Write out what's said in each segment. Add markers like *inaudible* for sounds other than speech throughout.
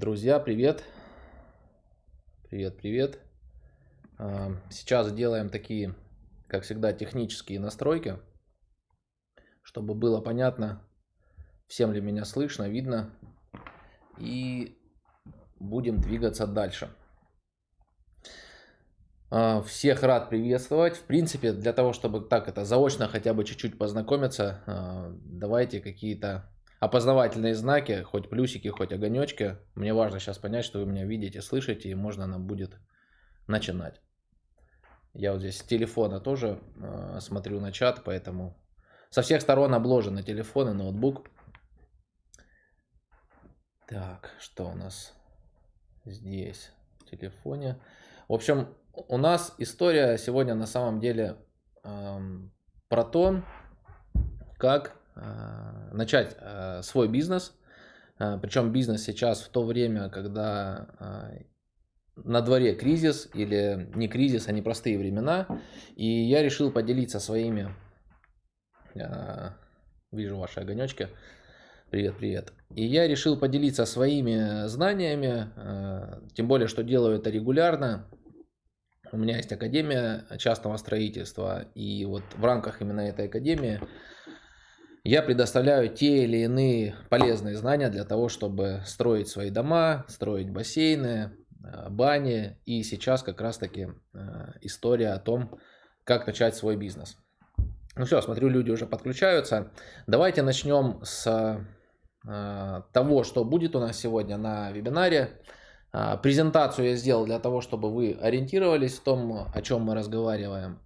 Друзья, привет! Привет, привет! А, сейчас делаем такие, как всегда, технические настройки, чтобы было понятно, всем ли меня слышно, видно. И будем двигаться дальше. А, всех рад приветствовать. В принципе, для того, чтобы так это заочно хотя бы чуть-чуть познакомиться, а, давайте какие-то опознавательные знаки, хоть плюсики, хоть огонечки. Мне важно сейчас понять, что вы меня видите, слышите, и можно нам будет начинать. Я вот здесь с телефона тоже э, смотрю на чат, поэтому со всех сторон обложены телефон и ноутбук. Так, что у нас здесь в телефоне? В общем, у нас история сегодня на самом деле эм, про то, как начать э, свой бизнес. Э, Причем бизнес сейчас в то время, когда на дворе кризис или не кризис, а непростые времена. И я решил поделиться своими, вижу ваши огонечки, привет, привет. И я решил поделиться своими знаниями, тем более, что делаю это регулярно. У меня есть Академия частного строительства, и вот в рамках именно этой Академии я предоставляю те или иные полезные знания для того, чтобы строить свои дома, строить бассейны, э, бани. И сейчас как раз таки э, история о том, как начать свой бизнес. Ну все, смотрю, люди уже подключаются. Давайте начнем с э, того, что будет у нас сегодня на вебинаре. Презентацию я сделал для того, чтобы вы ориентировались в том, о чем мы разговариваем.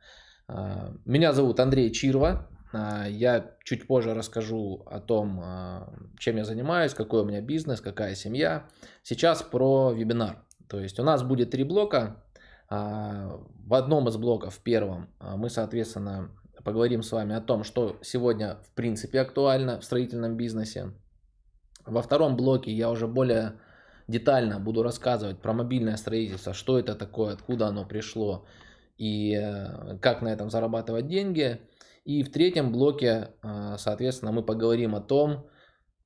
Меня зовут Андрей Чирва. А, я чуть позже расскажу о том, а, чем я занимаюсь, какой у меня бизнес, какая семья. Сейчас про вебинар. То есть у нас будет три блока. А, в одном из блоков, в первом, мы, соответственно, поговорим с вами о том, что сегодня в принципе актуально в строительном бизнесе. Во втором блоке я уже более детально буду рассказывать про мобильное строительство, что это такое, откуда оно пришло и э, как на этом зарабатывать деньги. И в третьем блоке, а, соответственно, мы поговорим о том,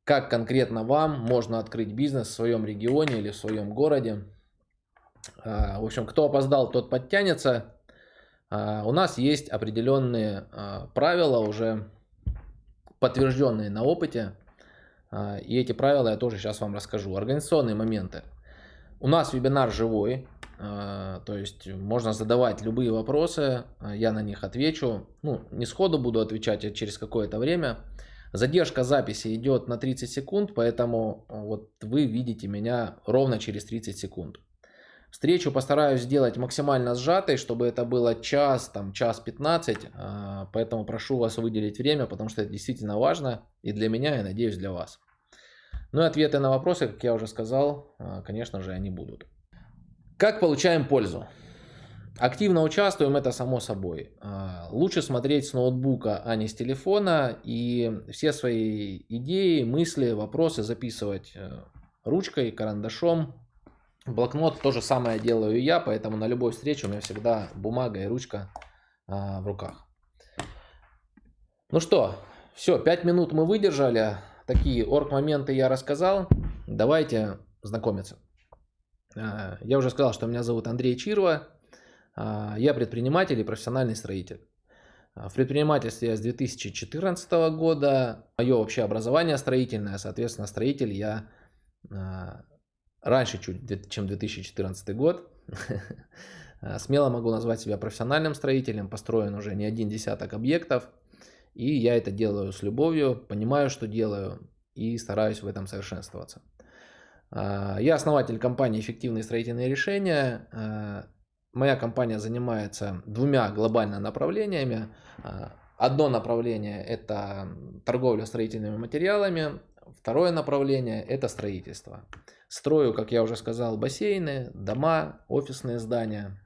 как конкретно вам можно открыть бизнес в своем регионе или в своем городе. А, в общем, кто опоздал, тот подтянется. А, у нас есть определенные правила, уже подтвержденные на опыте. И эти правила я тоже сейчас вам расскажу. Организационные моменты. У нас вебинар живой, то есть можно задавать любые вопросы, а, я на них отвечу. Ну, не сходу буду отвечать, а через какое-то время. Задержка записи идет на 30 секунд, поэтому а, вот вы видите меня ровно через 30 секунд. Встречу постараюсь сделать максимально сжатой, чтобы это было час, там, час 15, поэтому прошу вас выделить время, потому что это действительно важно и для меня, и надеюсь для вас. Ну и ответы на вопросы, как я уже сказал, конечно же, они будут. Как получаем пользу? Активно участвуем, это само собой. А, лучше смотреть с ноутбука, а не с телефона. И все свои идеи, мысли, вопросы записывать э, ручкой, карандашом. Блокнот то же самое делаю я, поэтому на любой встрече у меня всегда бумага и ручка а, в руках. Ну что, все, 5 минут мы выдержали. Такие орг-моменты я рассказал. Давайте знакомиться. А, я уже сказал, что меня зовут Андрей Чирва. А, я предприниматель и профессиональный строитель. А, в предпринимательстве я с 2014 года. Мое общее образование строительное, соответственно, строитель я раньше чуть, чем 2014 год. *laughs* Смело могу назвать себя профессиональным строителем. Построен уже не один десяток объектов. И я это делаю с любовью, понимаю, что делаю и стараюсь в этом совершенствоваться. А, я основатель компании «Эффективные строительные решения». А, моя компания занимается двумя глобальными направлениями. А, одно направление – это торговля строительными материалами, второе направление – это строительство. Строю, как я уже сказал, бассейны, дома, офисные здания.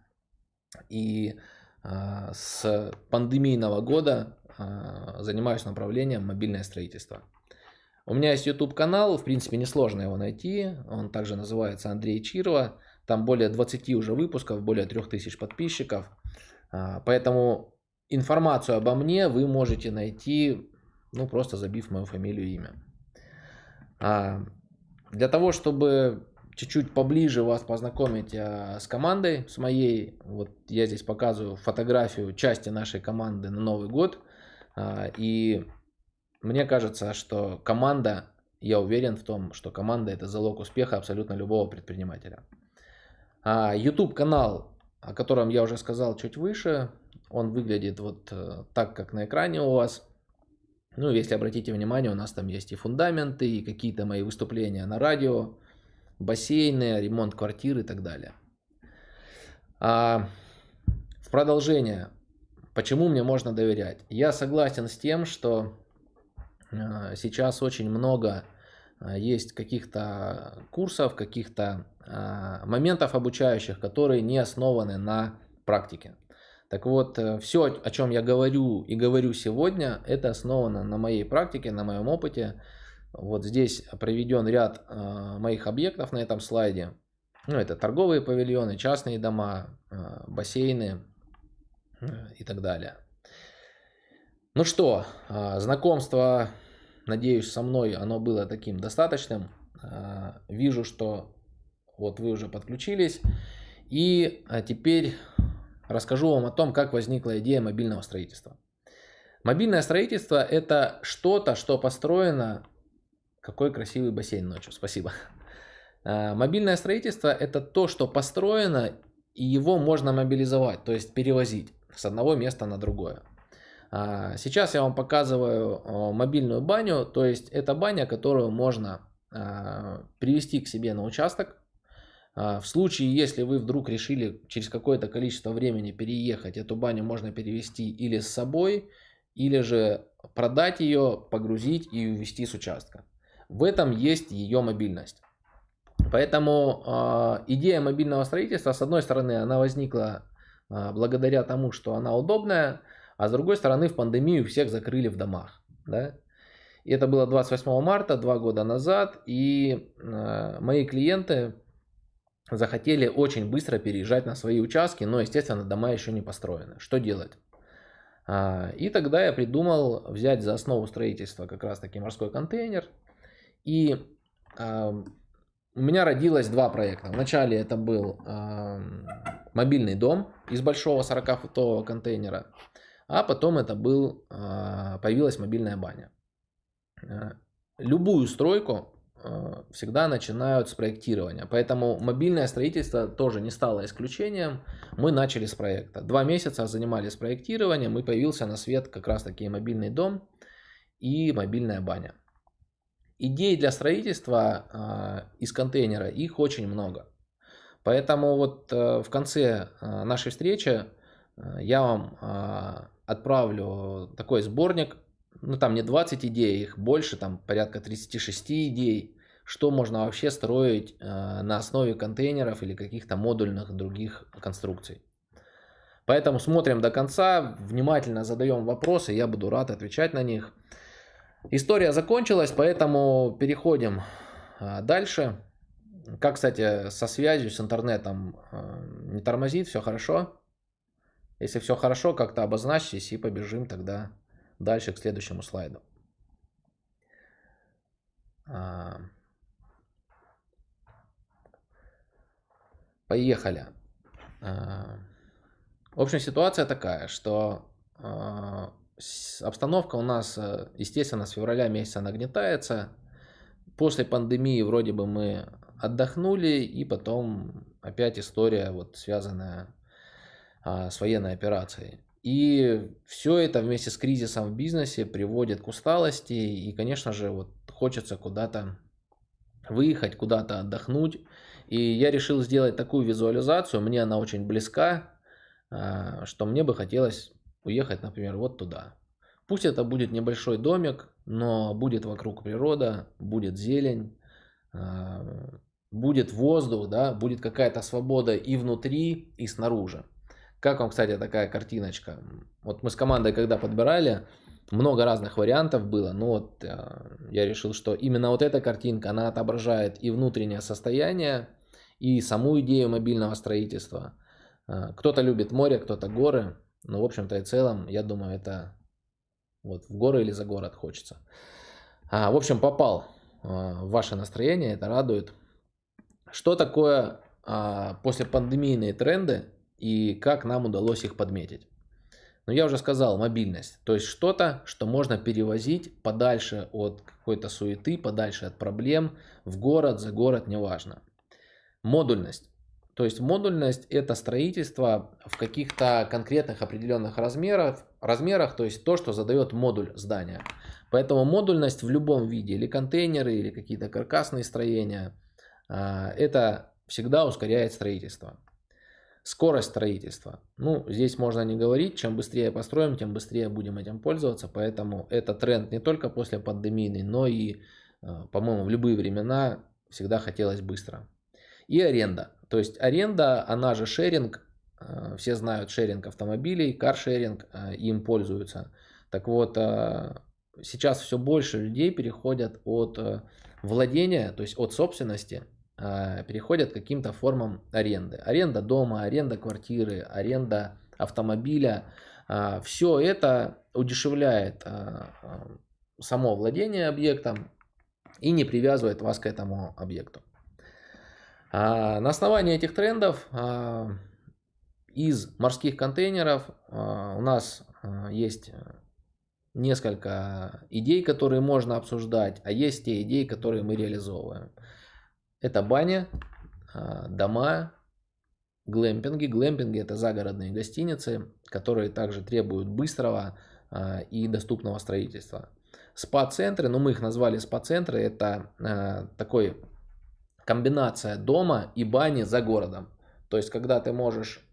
И с пандемийного года занимаюсь направлением мобильное строительство. У меня есть YouTube канал, в принципе несложно его найти, он также называется Андрей Чирова, там более 20 уже выпусков, более 3000 подписчиков, а, поэтому информацию обо мне вы можете найти, ну просто забив мою фамилию и имя. А, для того, чтобы чуть-чуть поближе вас познакомить а, с командой, с моей. Вот я здесь показываю фотографию части нашей команды на Новый год. И мне кажется, что команда, я уверен в том, что команда это залог успеха абсолютно любого предпринимателя. YouTube канал, о котором я уже сказал чуть выше, он выглядит вот э, так, как на экране у вас. Ну, если обратите внимание, у нас там есть и фундаменты, и какие-то мои выступления на радио, бассейны, ремонт квартир и так далее. А в продолжение, почему мне можно доверять? Я согласен с тем, что а, сейчас очень много а, есть каких-то курсов, каких-то а, моментов обучающих, которые не основаны на практике. Так вот, э, все, о чем я говорю и говорю сегодня, это основано на моей практике, на моем опыте. Вот здесь проведен ряд э, моих объектов на этом слайде. Ну, это торговые павильоны, частные дома, э, бассейны и так далее. Ну что, знакомство, надеюсь, со мной оно было таким достаточным. Вижу, что вот вы уже подключились. И теперь расскажу вам о том, как возникла идея мобильного строительства. Мобильное строительство – это что-то, что построено... Какой красивый бассейн ночью, спасибо. А, мобильное строительство – это то, что построено, и его можно мобилизовать, то есть перевозить с одного места на другое. А, сейчас я вам показываю мобильную баню, то есть это баня, которую можно а, привести к себе на участок, а, в случае, если вы вдруг решили через какое-то количество времени переехать, эту баню можно перевести или с собой, или же продать ее, погрузить и увезти с участка. В этом есть ее мобильность. Поэтому э, идея мобильного строительства, с одной стороны, она возникла э, благодаря тому, что она удобная, а с другой стороны, в пандемию всех закрыли в домах. Да? И это было 28 марта, два года назад, и э, мои клиенты захотели очень быстро переезжать на свои участки, но, естественно, дома еще не построены. Что делать? А, и тогда я придумал взять за основу строительства как раз таки морской контейнер. И а, у меня родилось два проекта. Вначале это был а, мобильный дом из большого 40-футового контейнера, а потом это был, появилась мобильная баня. Любую стройку Э, всегда начинают с проектирования. Поэтому мобильное строительство тоже не стало исключением. Мы начали с проекта. Два месяца занимались проектированием и появился на свет как раз таки мобильный дом и мобильная баня. Идей для строительства э, из контейнера, их очень много. Поэтому вот э, в конце нашей встречи я вам отправлю такой сборник ну там не 20 идей, их больше, там порядка 36 идей, что можно вообще строить э, на основе контейнеров или каких-то модульных других конструкций. Поэтому смотрим до конца, внимательно задаем вопросы, я буду рад отвечать на них. История закончилась, поэтому переходим э, дальше. Как, кстати, со связью, с интернетом э, не тормозит, все хорошо? Если все хорошо, как-то обозначьтесь и побежим тогда Дальше к следующему слайду. А, поехали. А, в общем, ситуация такая, что а, обстановка у нас, э, естественно, с февраля месяца нагнетается. После пандемии вроде бы мы отдохнули, и потом опять история, вот связанная с военной операцией. И все это вместе с кризисом в бизнесе приводит к усталости. И, конечно же, вот хочется куда-то выехать, куда-то отдохнуть. И я решил сделать такую визуализацию. Мне она очень близка, а, что мне бы хотелось уехать, например, вот туда. Пусть это будет небольшой домик, но будет вокруг природа, будет зелень, а, будет воздух, да, будет какая-то свобода и внутри, и снаружи. Как вам, кстати, такая картиночка? Вот мы с командой, когда подбирали, много разных вариантов было, но вот э, я решил, что именно вот эта картинка, она отображает и внутреннее состояние, и саму идею мобильного строительства. Э, кто-то любит море, кто-то горы, но в общем-то и целом, я думаю, это вот в горы или за город хочется. А, в общем, попал э, в ваше настроение, это радует. Что такое а, после пандемийные тренды и как нам удалось их подметить? Но я уже сказал, мобильность. То есть что-то, что можно перевозить подальше от какой-то суеты, подальше от проблем, в город, за город, неважно. Модульность. То есть модульность это строительство в каких-то конкретных определенных размерах, размерах, то есть то, что задает модуль здания. Поэтому модульность в любом виде, или контейнеры, или какие-то каркасные строения, а, это всегда ускоряет строительство. Скорость строительства. Ну, здесь можно не говорить, чем быстрее построим, тем быстрее будем этим пользоваться. Поэтому это тренд не только после пандемийный, но и, э, по-моему, в любые времена всегда хотелось быстро. И аренда. То есть аренда, она же шеринг. Э, все знают шеринг автомобилей, каршеринг, э, им пользуются. Так вот, сейчас все больше людей переходят от владения, то есть от собственности а, переходят к каким-то формам аренды. Аренда дома, аренда квартиры, аренда автомобиля. А, Все это удешевляет а, само владение объектом и не привязывает вас к этому объекту. На основании этих трендов из морских контейнеров у нас есть несколько идей, которые можно обсуждать, а есть те идеи, которые мы реализовываем. Это баня, а, дома, глэмпинги. Глэмпинги это загородные гостиницы, которые также требуют быстрого а, и доступного строительства. Спа-центры, ну мы их назвали спа-центры, это а, такой комбинация дома и бани за городом. То есть, когда ты можешь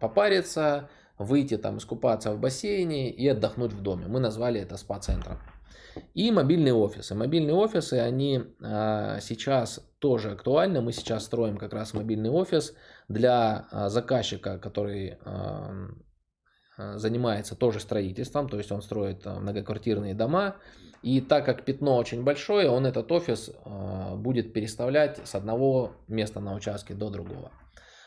попариться, выйти там, искупаться в бассейне и отдохнуть в доме. Мы назвали это спа-центром. И мобильные офисы. Мобильные офисы, они а, сейчас тоже актуальны. Мы сейчас строим как раз мобильный офис для а, заказчика, который а, занимается тоже строительством, то есть он строит многоквартирные дома. И так как пятно очень большое, он этот офис будет переставлять с одного места на участке до другого.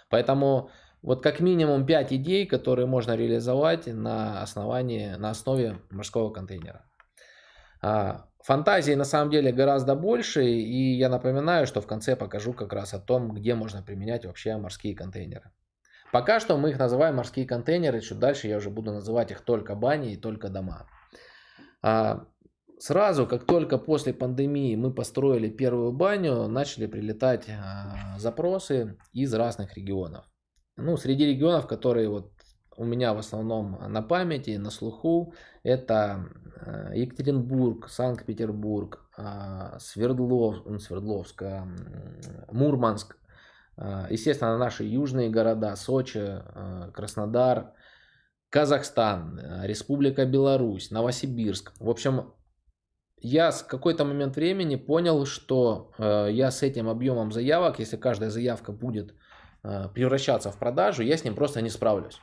Поэтому вот как минимум 5 идей, которые можно реализовать на основании, на основе морского контейнера. А, фантазии на самом деле гораздо больше, и я напоминаю, что в конце покажу как раз о том, где можно применять вообще морские контейнеры. Пока что мы их называем морские контейнеры, чуть дальше я уже буду называть их только бани и только дома. А, сразу, как только после пандемии мы построили первую баню, начали прилетать а, запросы из разных регионов. Ну, среди регионов, которые вот у меня в основном на памяти, на слуху, это э, Екатеринбург, Санкт-Петербург, а, Свердлов, Свердловск, Мурманск, а, естественно, наши южные города, Сочи, Краснодар, Казахстан, Республика Беларусь, Новосибирск. В общем, я с какой-то момент времени понял, что э, я с этим объемом заявок, если каждая заявка будет э, превращаться в продажу, я с ним просто не справлюсь.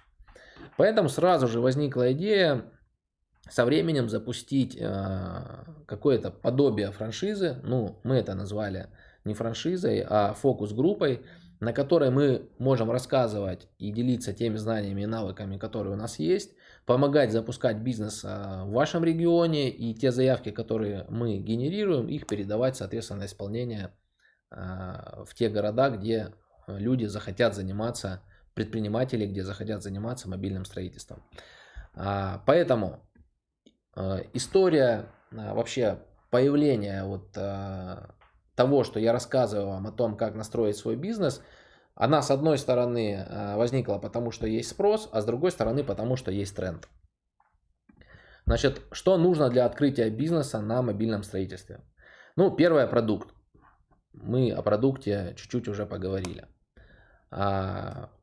Поэтому сразу же возникла идея со временем запустить э, какое-то подобие франшизы. Ну, мы это назвали не франшизой, а фокус-группой, на которой мы можем рассказывать и делиться теми знаниями и навыками, которые у нас есть, помогать запускать бизнес э, в вашем регионе и те заявки, которые мы генерируем, их передавать, соответственно, на исполнение э, в те города, где люди захотят заниматься предпринимателей, где захотят заниматься мобильным строительством. А, поэтому а, история а, вообще появления вот того, что я рассказываю вам о том, как настроить свой бизнес, она с одной стороны возникла потому, что есть спрос, а с другой стороны потому, что есть тренд. Значит, что нужно для открытия бизнеса на мобильном строительстве? Ну, первое продукт. Мы о продукте чуть-чуть уже поговорили.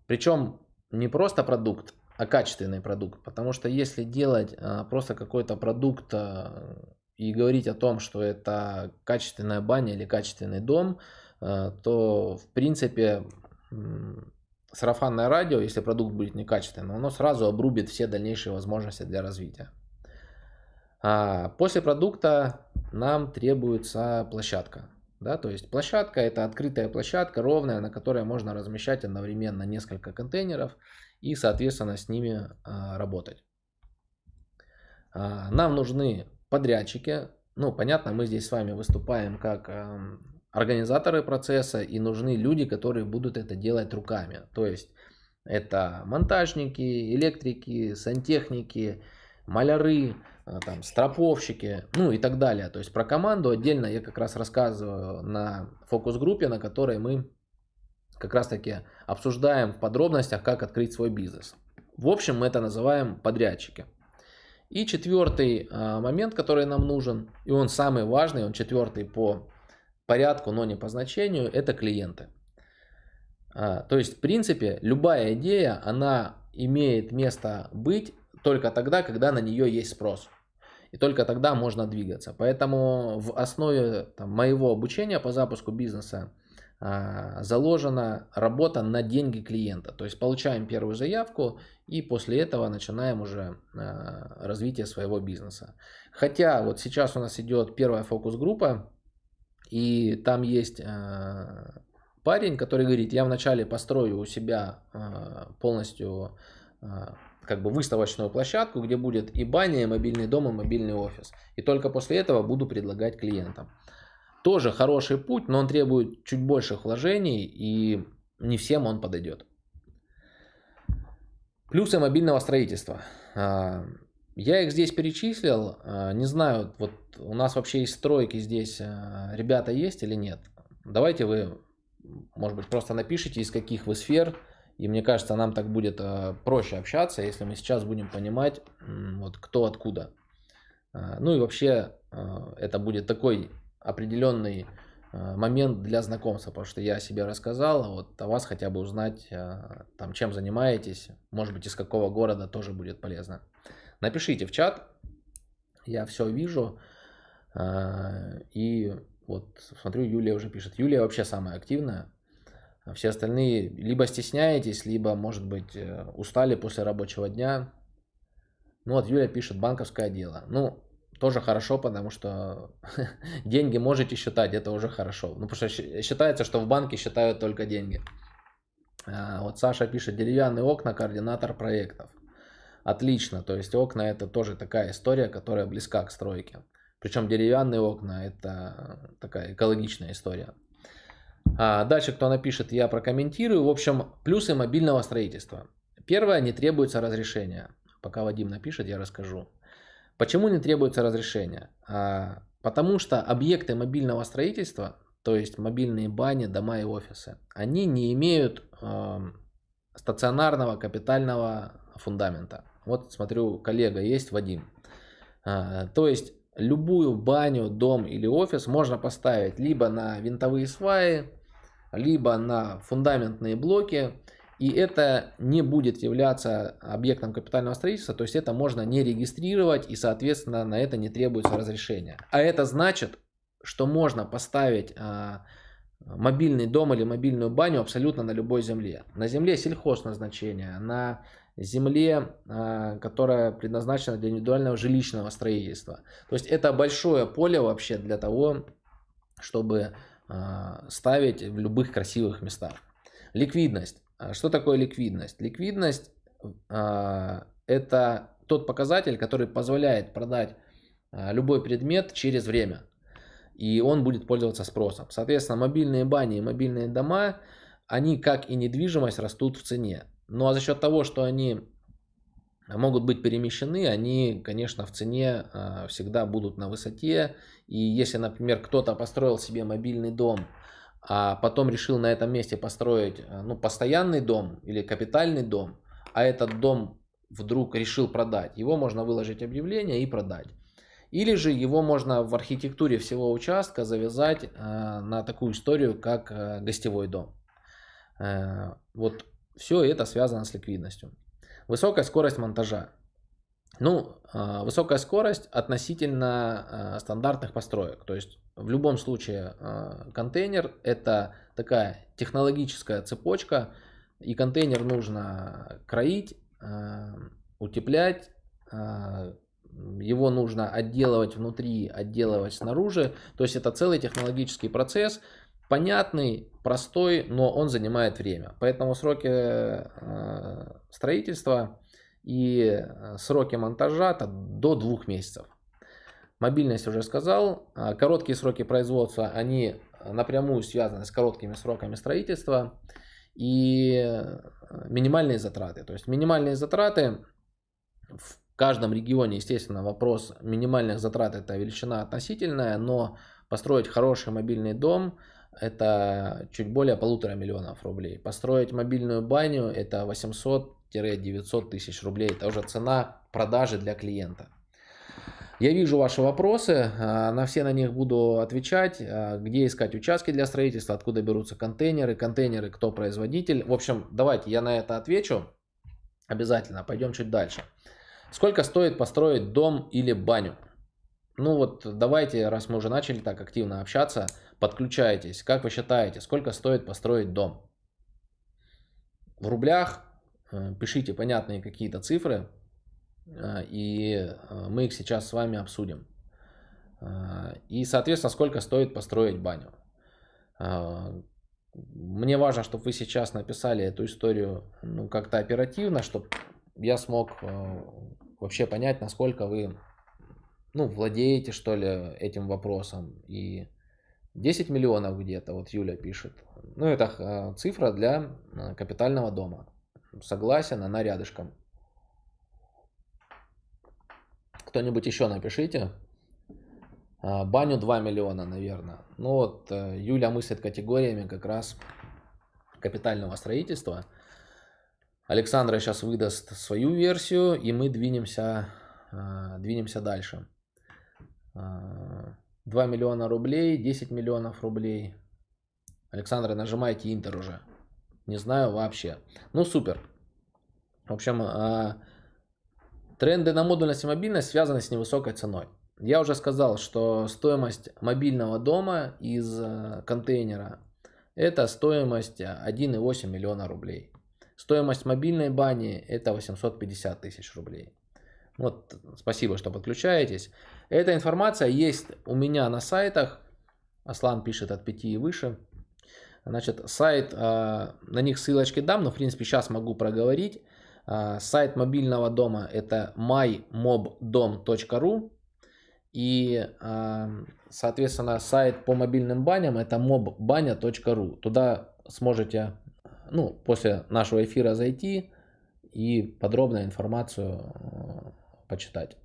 Причем не просто продукт, а качественный продукт. Потому что если делать а, просто какой-то продукт а, и говорить о том, что это качественная баня или качественный дом, а, то в принципе сарафанное радио, если продукт будет некачественным, оно сразу обрубит все дальнейшие возможности для развития. После продукта нам требуется площадка. Да, то есть площадка это открытая площадка, ровная, на которой можно размещать одновременно несколько контейнеров и, соответственно, с ними а, работать. А, нам нужны подрядчики. Ну, понятно, мы здесь с вами выступаем как а, организаторы процесса и нужны люди, которые будут это делать руками. То есть это монтажники, электрики, сантехники, маляры, там, строповщики, ну и так далее. То есть про команду отдельно я как раз рассказываю на фокус-группе, на которой мы как раз таки обсуждаем в подробностях, как открыть свой бизнес. В общем, мы это называем подрядчики. И четвертый а, момент, который нам нужен, и он самый важный, он четвертый по порядку, но не по значению, это клиенты. А, то есть, в принципе, любая идея, она имеет место быть только тогда, когда на нее есть спрос. И только тогда можно двигаться. Поэтому в основе там, моего обучения по запуску бизнеса а, заложена работа на деньги клиента. То есть получаем первую заявку и после этого начинаем уже а, развитие своего бизнеса. Хотя вот сейчас у нас идет первая фокус-группа и там есть а, парень, который говорит, я вначале построю у себя полностью как бы выставочную площадку, где будет и баня, и мобильный дом, и мобильный офис. И только после этого буду предлагать клиентам. Тоже хороший путь, но он требует чуть больших вложений и не всем он подойдет. Плюсы мобильного строительства. А, я их здесь перечислил. А, не знаю, вот у нас вообще есть стройки здесь. А, ребята есть или нет? Давайте вы, может быть, просто напишите, из каких вы сфер. И мне кажется, нам так будет проще общаться, если мы сейчас будем понимать, вот кто откуда. Ну и вообще, это будет такой определенный э, момент для знакомства, потому что я о себе рассказал, а вот о вас хотя бы узнать, э, там, чем занимаетесь, может быть, из какого города тоже будет полезно. Напишите в чат, я все вижу, э, и вот смотрю, Юлия уже пишет, Юлия вообще самая активная, все остальные либо стесняетесь, либо, может быть, устали после рабочего дня. Ну вот Юлия пишет, банковское дело. Ну, тоже хорошо, потому что *laughs* деньги можете считать, это уже хорошо. Ну, потому что считается, что в банке считают только деньги. А, вот Саша пишет, деревянные окна, координатор проектов. Отлично, то есть окна это тоже такая история, которая близка к стройке. Причем деревянные окна это такая экологичная история. А дальше кто напишет, я прокомментирую. В общем, плюсы мобильного строительства. Первое, не требуется разрешения. Пока Вадим напишет, я расскажу. Почему не требуется разрешение? А, потому что объекты мобильного строительства, то есть мобильные бани, дома и офисы, они не имеют стационарного капитального фундамента. Вот смотрю, коллега есть, Вадим. А, то есть любую баню, дом или офис можно поставить либо на винтовые сваи, либо на фундаментные блоки, и это не будет являться объектом капитального строительства, то есть это можно не регистрировать и, соответственно, на это не требуется разрешение. А это значит, что можно поставить а, мобильный дом или мобильную баню абсолютно на любой земле. На земле сельхозназначения, на земле, а, которая предназначена для индивидуального жилищного строительства. То есть это большое поле вообще для того, чтобы а, ставить в любых красивых местах. Ликвидность. А что такое ликвидность? Ликвидность это тот показатель, который позволяет продать любой предмет через время. И он будет пользоваться спросом. Соответственно, мобильные бани и мобильные дома, они как и недвижимость растут в цене. Ну а за счет того, что они могут быть перемещены, они, конечно, в цене всегда будут на высоте. И если, например, кто-то построил себе мобильный дом а потом решил на этом месте построить э, ну, постоянный дом или капитальный дом, а этот дом вдруг решил продать, его можно выложить объявление и продать. Или же его можно в архитектуре всего участка завязать э, на такую историю, как гостевой дом. Э, вот все это связано с ликвидностью. Высокая скорость монтажа. Ну, э, высокая скорость относительно э, стандартных построек. То есть в любом случае э, контейнер это такая технологическая цепочка, и контейнер нужно кроить, утеплять, его нужно отделывать внутри, отделывать снаружи. То есть это целый технологический процесс, понятный, простой, но он занимает время. Поэтому сроки строительства и сроки монтажа до двух месяцев. Мобильность уже сказал. А, короткие сроки производства, они напрямую связаны с короткими сроками строительства и минимальные затраты. То есть минимальные затраты в каждом регионе, естественно, вопрос минимальных затрат это величина относительная, но построить хороший мобильный дом это чуть более полутора миллионов рублей. Построить мобильную баню это 800-900 тысяч рублей. Это уже цена продажи для клиента. Я вижу ваши вопросы, а, на все на них буду отвечать. А, где искать участки для строительства, откуда берутся контейнеры, контейнеры, кто производитель. В общем, давайте я на это отвечу обязательно. Пойдем чуть дальше. Сколько стоит построить дом или баню? Ну вот давайте, раз мы уже начали так активно общаться, подключайтесь. Как вы считаете, сколько стоит построить дом? В рублях э, пишите понятные какие-то цифры, э, и э, мы их сейчас с вами обсудим. И, соответственно, сколько стоит построить баню. Мне важно, чтобы вы сейчас написали эту историю ну, как-то оперативно, чтобы я смог вообще понять, насколько вы ну, владеете, что ли, этим вопросом. И 10 миллионов где-то, вот Юля пишет. Ну, это а, цифра для а, капитального дома. Согласен, она рядышком. Кто-нибудь еще напишите. А, баню 2 миллиона, наверное. Ну вот, э, Юля мыслит категориями как раз капитального строительства. Александра сейчас выдаст свою версию, и мы двинемся, двинемся дальше. 2 миллиона рублей, 10 миллионов рублей. Александра, нажимайте Интер уже. Не знаю вообще. Ну, супер. В общем, а, тренды на модульность и мобильность связаны с невысокой ценой. Я уже сказал, что стоимость мобильного дома из а, контейнера это стоимость 1,8 миллиона рублей. Стоимость мобильной бани это 850 тысяч рублей. Вот, спасибо, что подключаетесь. Эта информация есть у меня на сайтах. Аслан пишет от 5 и выше. Значит, сайт, а, на них ссылочки дам, но в принципе сейчас могу проговорить. А, сайт мобильного дома это mymobdom.ru и, а, соответственно, сайт по мобильным баням это mobbanya.ru. Туда сможете, ну, после нашего эфира зайти и подробную информацию почитать.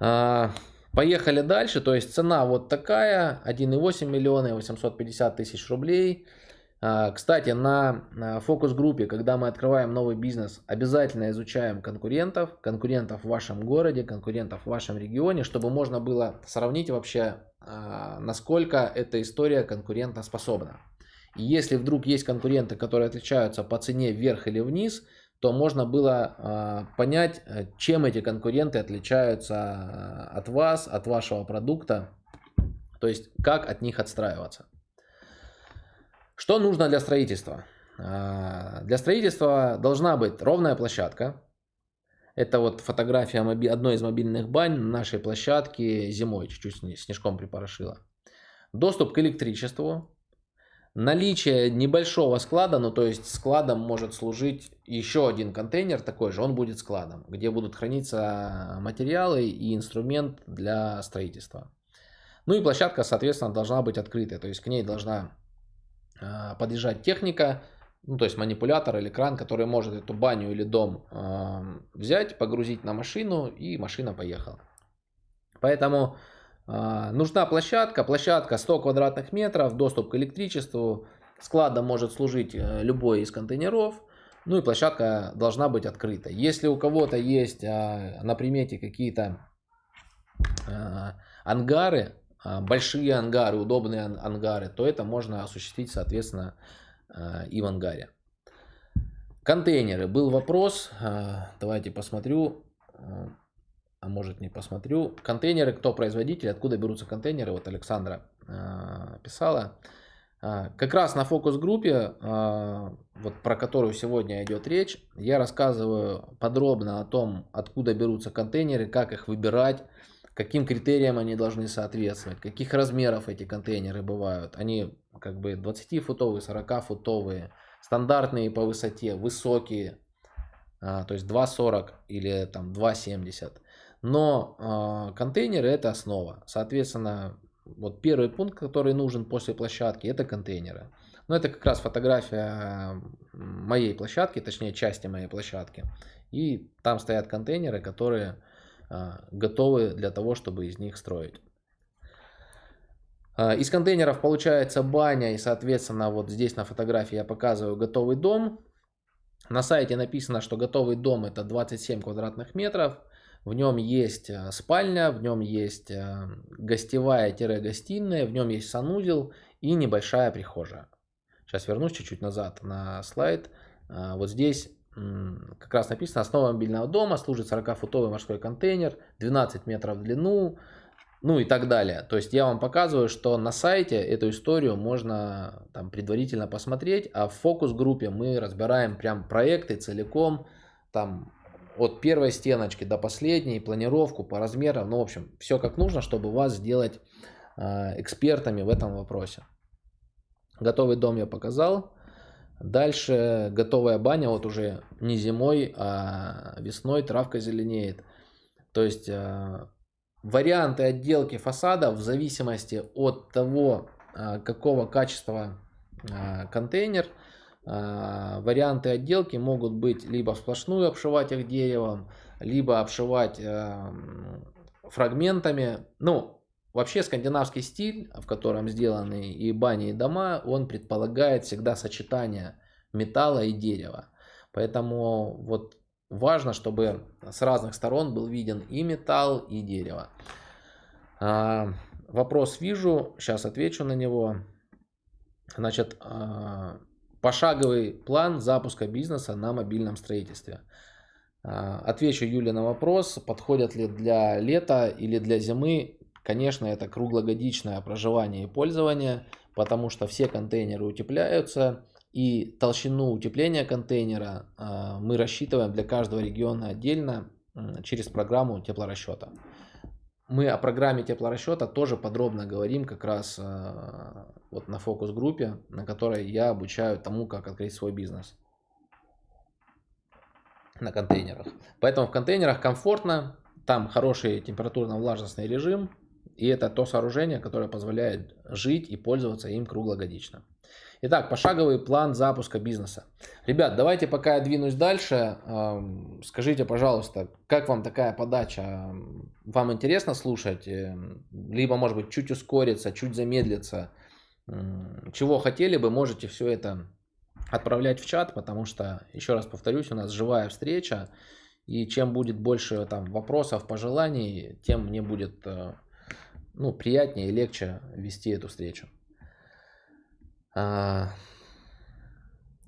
А, поехали дальше. То есть цена вот такая. 1,8 миллиона и 850 тысяч рублей. А, кстати, на фокус-группе, когда мы открываем новый бизнес, обязательно изучаем конкурентов, конкурентов в вашем городе, конкурентов в вашем регионе, чтобы можно было сравнить вообще, а, насколько эта история конкурентоспособна. И если вдруг есть конкуренты, которые отличаются по цене вверх или вниз, то можно было а, понять, э, чем эти конкуренты отличаются а, от вас, от вашего продукта, то есть как от них отстраиваться. Что нужно для строительства? А, для строительства должна быть ровная площадка. Это вот фотография одной из мобильных бань на нашей площадке зимой, чуть-чуть снежком припорошила. Доступ к электричеству, Наличие небольшого склада, ну то есть складом может служить еще один контейнер такой же, он будет складом, где будут храниться материалы и инструмент для строительства. Ну и площадка, соответственно, должна быть открытой, то есть к ней должна э, подъезжать техника, ну то есть манипулятор или кран, который может эту баню или дом э, взять, погрузить на машину и машина поехала. Поэтому а, нужна площадка, площадка 100 квадратных метров, доступ к электричеству, складом может служить э, любой из контейнеров, ну и площадка должна быть открыта. Если у кого-то есть а, на примете какие-то а, ангары, большие ангары, удобные ангары, то это можно осуществить, соответственно, и в ангаре. Контейнеры. Был вопрос, давайте посмотрю а может не посмотрю. Контейнеры, кто производитель, откуда берутся контейнеры, вот Александра э, писала. Э, как раз на фокус-группе, э, вот про которую сегодня идет речь, я рассказываю подробно о том, откуда берутся контейнеры, как их выбирать, каким критериям они должны соответствовать, каких размеров эти контейнеры бывают. Они как бы 20-футовые, 40-футовые, стандартные по высоте, высокие, то есть 2,40 или там 2,70. Но э, контейнеры это основа. Соответственно, вот первый пункт, который нужен после площадки, это контейнеры. Но это как раз фотография моей площадки, точнее части моей площадки. И там стоят контейнеры, которые а, готовы для того, чтобы из них строить. А, из контейнеров получается баня и, соответственно, вот здесь на фотографии я показываю готовый дом. На сайте написано, что готовый дом это 27 квадратных метров. В нем есть а, спальня, в нем есть гостевая-гостиная, в нем есть санузел и небольшая прихожая. Сейчас вернусь чуть-чуть назад на слайд. Вот здесь как раз написано, основа мобильного дома служит 40-футовый морской контейнер, 12 метров в длину, ну и так далее. То есть я вам показываю, что на сайте эту историю можно там предварительно посмотреть, а в фокус-группе мы разбираем прям проекты целиком, там от первой стеночки до последней, планировку по размерам, ну в общем, все как нужно, чтобы вас сделать э, экспертами в этом вопросе. Готовый дом я показал. Дальше готовая баня, вот уже не зимой, а весной травка зеленеет. То есть э, варианты отделки фасада в зависимости от того, э, какого качества контейнер, варианты отделки могут быть либо сплошную обшивать их деревом, либо обшивать фрагментами. Ну, Вообще скандинавский стиль, в котором сделаны и бани, и дома, он предполагает всегда сочетание металла и дерева. Поэтому вот важно, чтобы с разных сторон был виден и металл, и дерево. А, вопрос вижу, сейчас отвечу на него. Значит, а, пошаговый план запуска бизнеса на мобильном строительстве. А, отвечу Юле на вопрос, подходят ли для лета или для зимы. Конечно, это круглогодичное проживание и пользование, потому что все контейнеры утепляются, и толщину утепления контейнера а, мы рассчитываем для каждого региона отдельно через программу теплорасчета. Мы о программе теплорасчета тоже подробно говорим как раз а, вот на фокус-группе, на которой я обучаю тому, как открыть свой бизнес на контейнерах. Поэтому в контейнерах комфортно, там хороший температурно-влажностный режим, и это то сооружение, которое позволяет жить и пользоваться им круглогодично. Итак, пошаговый план запуска бизнеса. Ребят, давайте пока я двинусь дальше, скажите, пожалуйста, как вам такая подача? Вам интересно слушать? Эм, либо, может быть, чуть ускориться, чуть замедлиться? Чего хотели бы, можете все это отправлять в чат, потому что, еще раз повторюсь, у нас живая встреча, и чем будет больше там вопросов, пожеланий, тем мне будет э, ну, приятнее и легче вести эту встречу. А,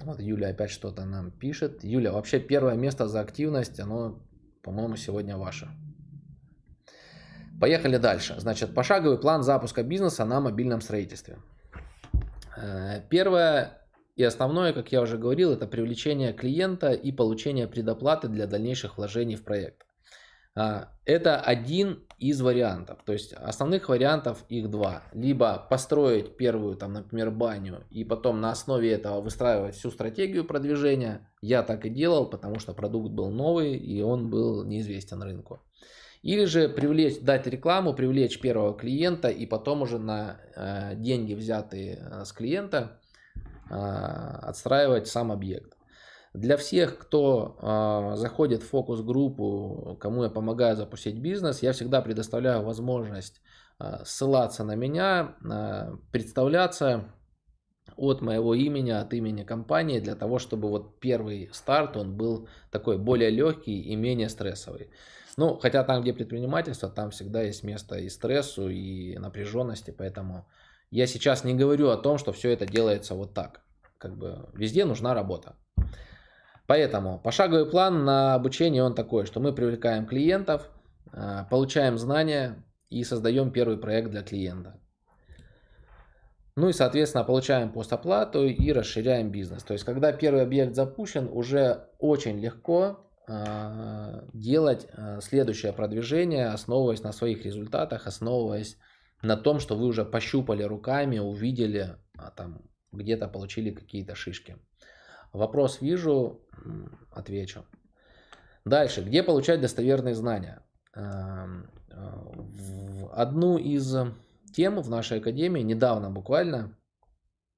вот Юля опять что-то нам пишет. Юля, вообще первое место за активность, оно, по-моему, сегодня ваше. Поехали дальше. Значит, пошаговый план запуска бизнеса на мобильном строительстве. Э, первое и основное, как я уже говорил, это привлечение клиента и получение предоплаты для дальнейших вложений в проект. А, это один из вариантов. То есть основных вариантов их два. Либо построить первую, там, например, баню и потом на основе этого выстраивать всю стратегию продвижения. Я так и делал, потому что продукт был новый и он был неизвестен рынку. Или же привлечь, дать рекламу, привлечь первого клиента и потом уже на э, деньги, взятые э, с клиента, э, отстраивать сам объект. Для всех, кто э, заходит в фокус-группу, кому я помогаю запустить бизнес, я всегда предоставляю возможность э, ссылаться на меня, э, представляться от моего имени, от имени компании, для того, чтобы вот первый старт, он был такой более легкий и менее стрессовый. Ну, хотя там, где предпринимательство, там всегда есть место и стрессу, и напряженности, поэтому я сейчас не говорю о том, что все это делается вот так. Как бы везде нужна работа. Поэтому пошаговый план на обучение он такой, что мы привлекаем клиентов, э, получаем знания и создаем первый проект для клиента. Ну и, соответственно, получаем постоплату и расширяем бизнес. То есть, когда первый объект запущен, уже очень легко э, делать э, следующее продвижение, основываясь на своих результатах, основываясь на том, что вы уже пощупали руками, увидели, а там где-то получили какие-то шишки. Вопрос вижу, отвечу. Дальше. Где получать достоверные знания? Эм, э, в одну из тем в нашей академии недавно буквально.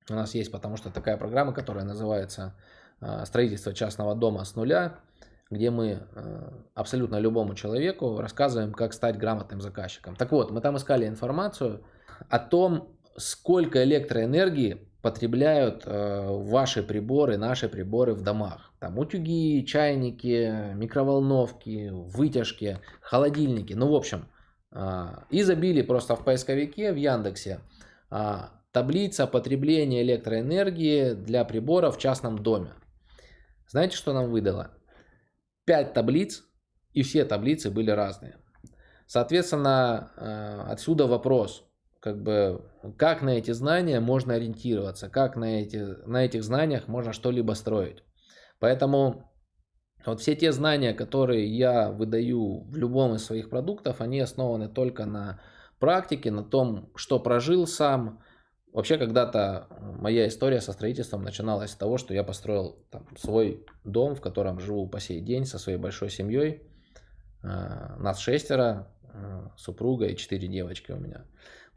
У нас есть, потому что такая программа, которая называется а, «Строительство частного дома с нуля», где мы а, абсолютно любому человеку рассказываем, как стать грамотным заказчиком. Так вот, мы там искали информацию о том, сколько электроэнергии потребляют э, ваши приборы, наши приборы в домах. Там утюги, чайники, микроволновки, вытяжки, холодильники. Ну, в общем, э, и забили просто в поисковике в Яндексе э, таблица потребления электроэнергии для приборов в частном доме. Знаете, что нам выдало? Пять таблиц, и все таблицы были разные. Соответственно, отсюда вопрос – как бы, как на эти знания можно ориентироваться, как на, эти, на этих знаниях можно что-либо строить. Поэтому вот все те знания, которые я выдаю в любом из своих продуктов, они основаны только на практике, на том, что прожил сам. Вообще, когда-то моя история со строительством начиналась с того, что я построил там, свой дом, в котором живу по сей день со своей большой семьей. Э, нас шестеро, э, супруга и четыре девочки у меня.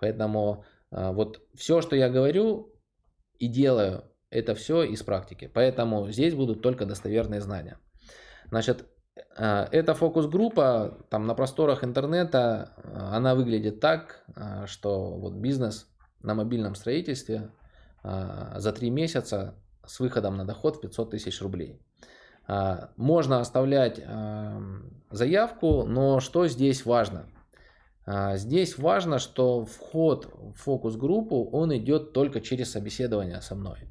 Поэтому а, вот все, что я говорю и делаю, это все из практики. Поэтому здесь будут только достоверные знания. Значит, а, эта фокус-группа там на просторах интернета, а, она выглядит так, что вот бизнес на мобильном строительстве за три месяца с выходом на доход в 500 тысяч рублей. Можно оставлять заявку, но что здесь важно? А, здесь важно, что вход в фокус-группу, он идет только через собеседование со мной.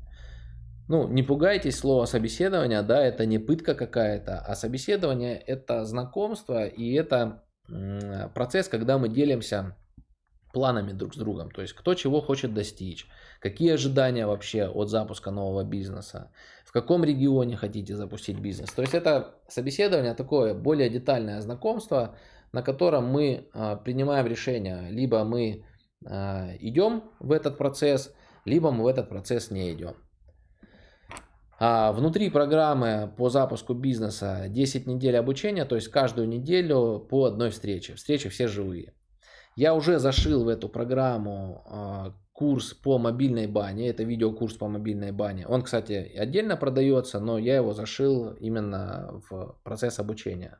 Ну, не пугайтесь слова собеседование, да, это не пытка какая-то, а собеседование это знакомство и это процесс, когда мы делимся планами друг с другом, то есть кто чего хочет достичь, какие ожидания вообще от запуска нового бизнеса, в каком регионе хотите запустить бизнес. То есть это собеседование такое более детальное знакомство, на котором мы а, принимаем решение, либо мы а, идем в этот процесс, либо мы в этот процесс не идем. А внутри программы по запуску бизнеса 10 недель обучения, то есть каждую неделю по одной встрече. Встречи все живые. Я уже зашил в эту программу курс по мобильной бане. Это видеокурс по мобильной бане. Он, кстати, отдельно продается, но я его зашил именно в процесс обучения.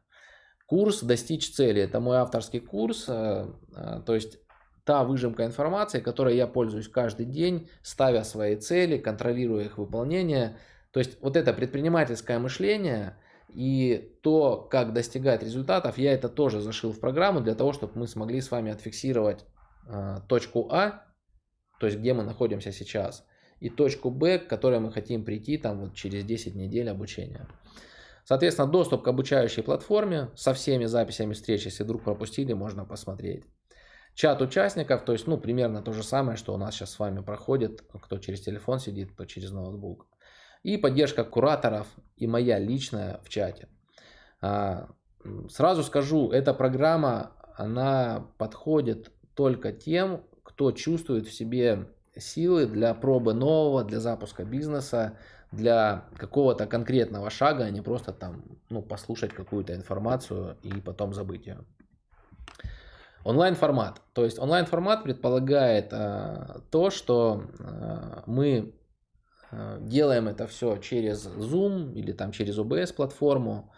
Курс «Достичь цели» – это мой авторский курс, э, э, то есть та выжимка информации, которой я пользуюсь каждый день, ставя свои цели, контролируя их выполнение. То есть вот это предпринимательское мышление и то, как достигать результатов, я это тоже зашил в программу для того, чтобы мы смогли с вами отфиксировать э, точку А, то есть где мы находимся сейчас, и точку Б, к которой мы хотим прийти там вот через 10 недель обучения. Соответственно, доступ к обучающей платформе со всеми записями встреч, если вдруг пропустили, можно посмотреть. Чат участников, то есть, ну, примерно то же самое, что у нас сейчас с вами проходит, кто через телефон сидит, кто через ноутбук. И поддержка кураторов и моя личная в чате. А, сразу скажу, эта программа, она подходит только тем, кто чувствует в себе силы для пробы нового, для запуска бизнеса, для какого-то конкретного шага, а не просто там ну, послушать какую-то информацию и потом забыть ее. Онлайн формат. То есть онлайн формат предполагает э, то, что э, мы э, делаем это все через Zoom или там через OBS платформу.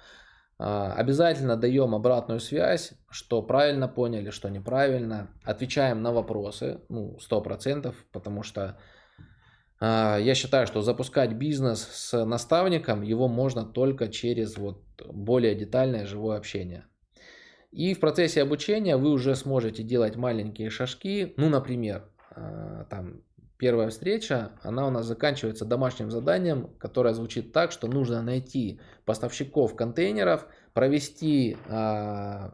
Э, обязательно даем обратную связь, что правильно поняли, что неправильно. Отвечаем на вопросы, ну, 100%, потому что я считаю, что запускать бизнес с наставником, его можно только через вот более детальное живое общение. И в процессе обучения вы уже сможете делать маленькие шажки. Ну, например, а, там первая встреча, она у нас заканчивается домашним заданием, которое звучит так, что нужно найти поставщиков контейнеров, провести 2-3 а,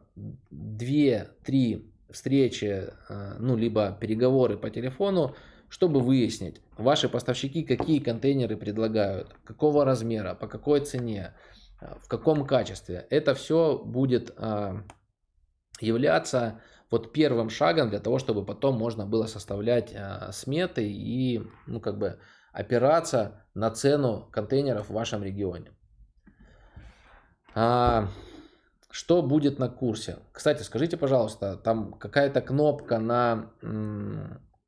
встречи, ну, либо переговоры по телефону чтобы выяснить, ваши поставщики какие контейнеры предлагают, какого размера, по какой цене, э, в каком качестве. Это все будет а, являться вот первым шагом для того, чтобы потом можно было составлять а, сметы и ну, как бы опираться на цену контейнеров в вашем регионе. А, что будет на курсе? Кстати, скажите, пожалуйста, там какая-то кнопка на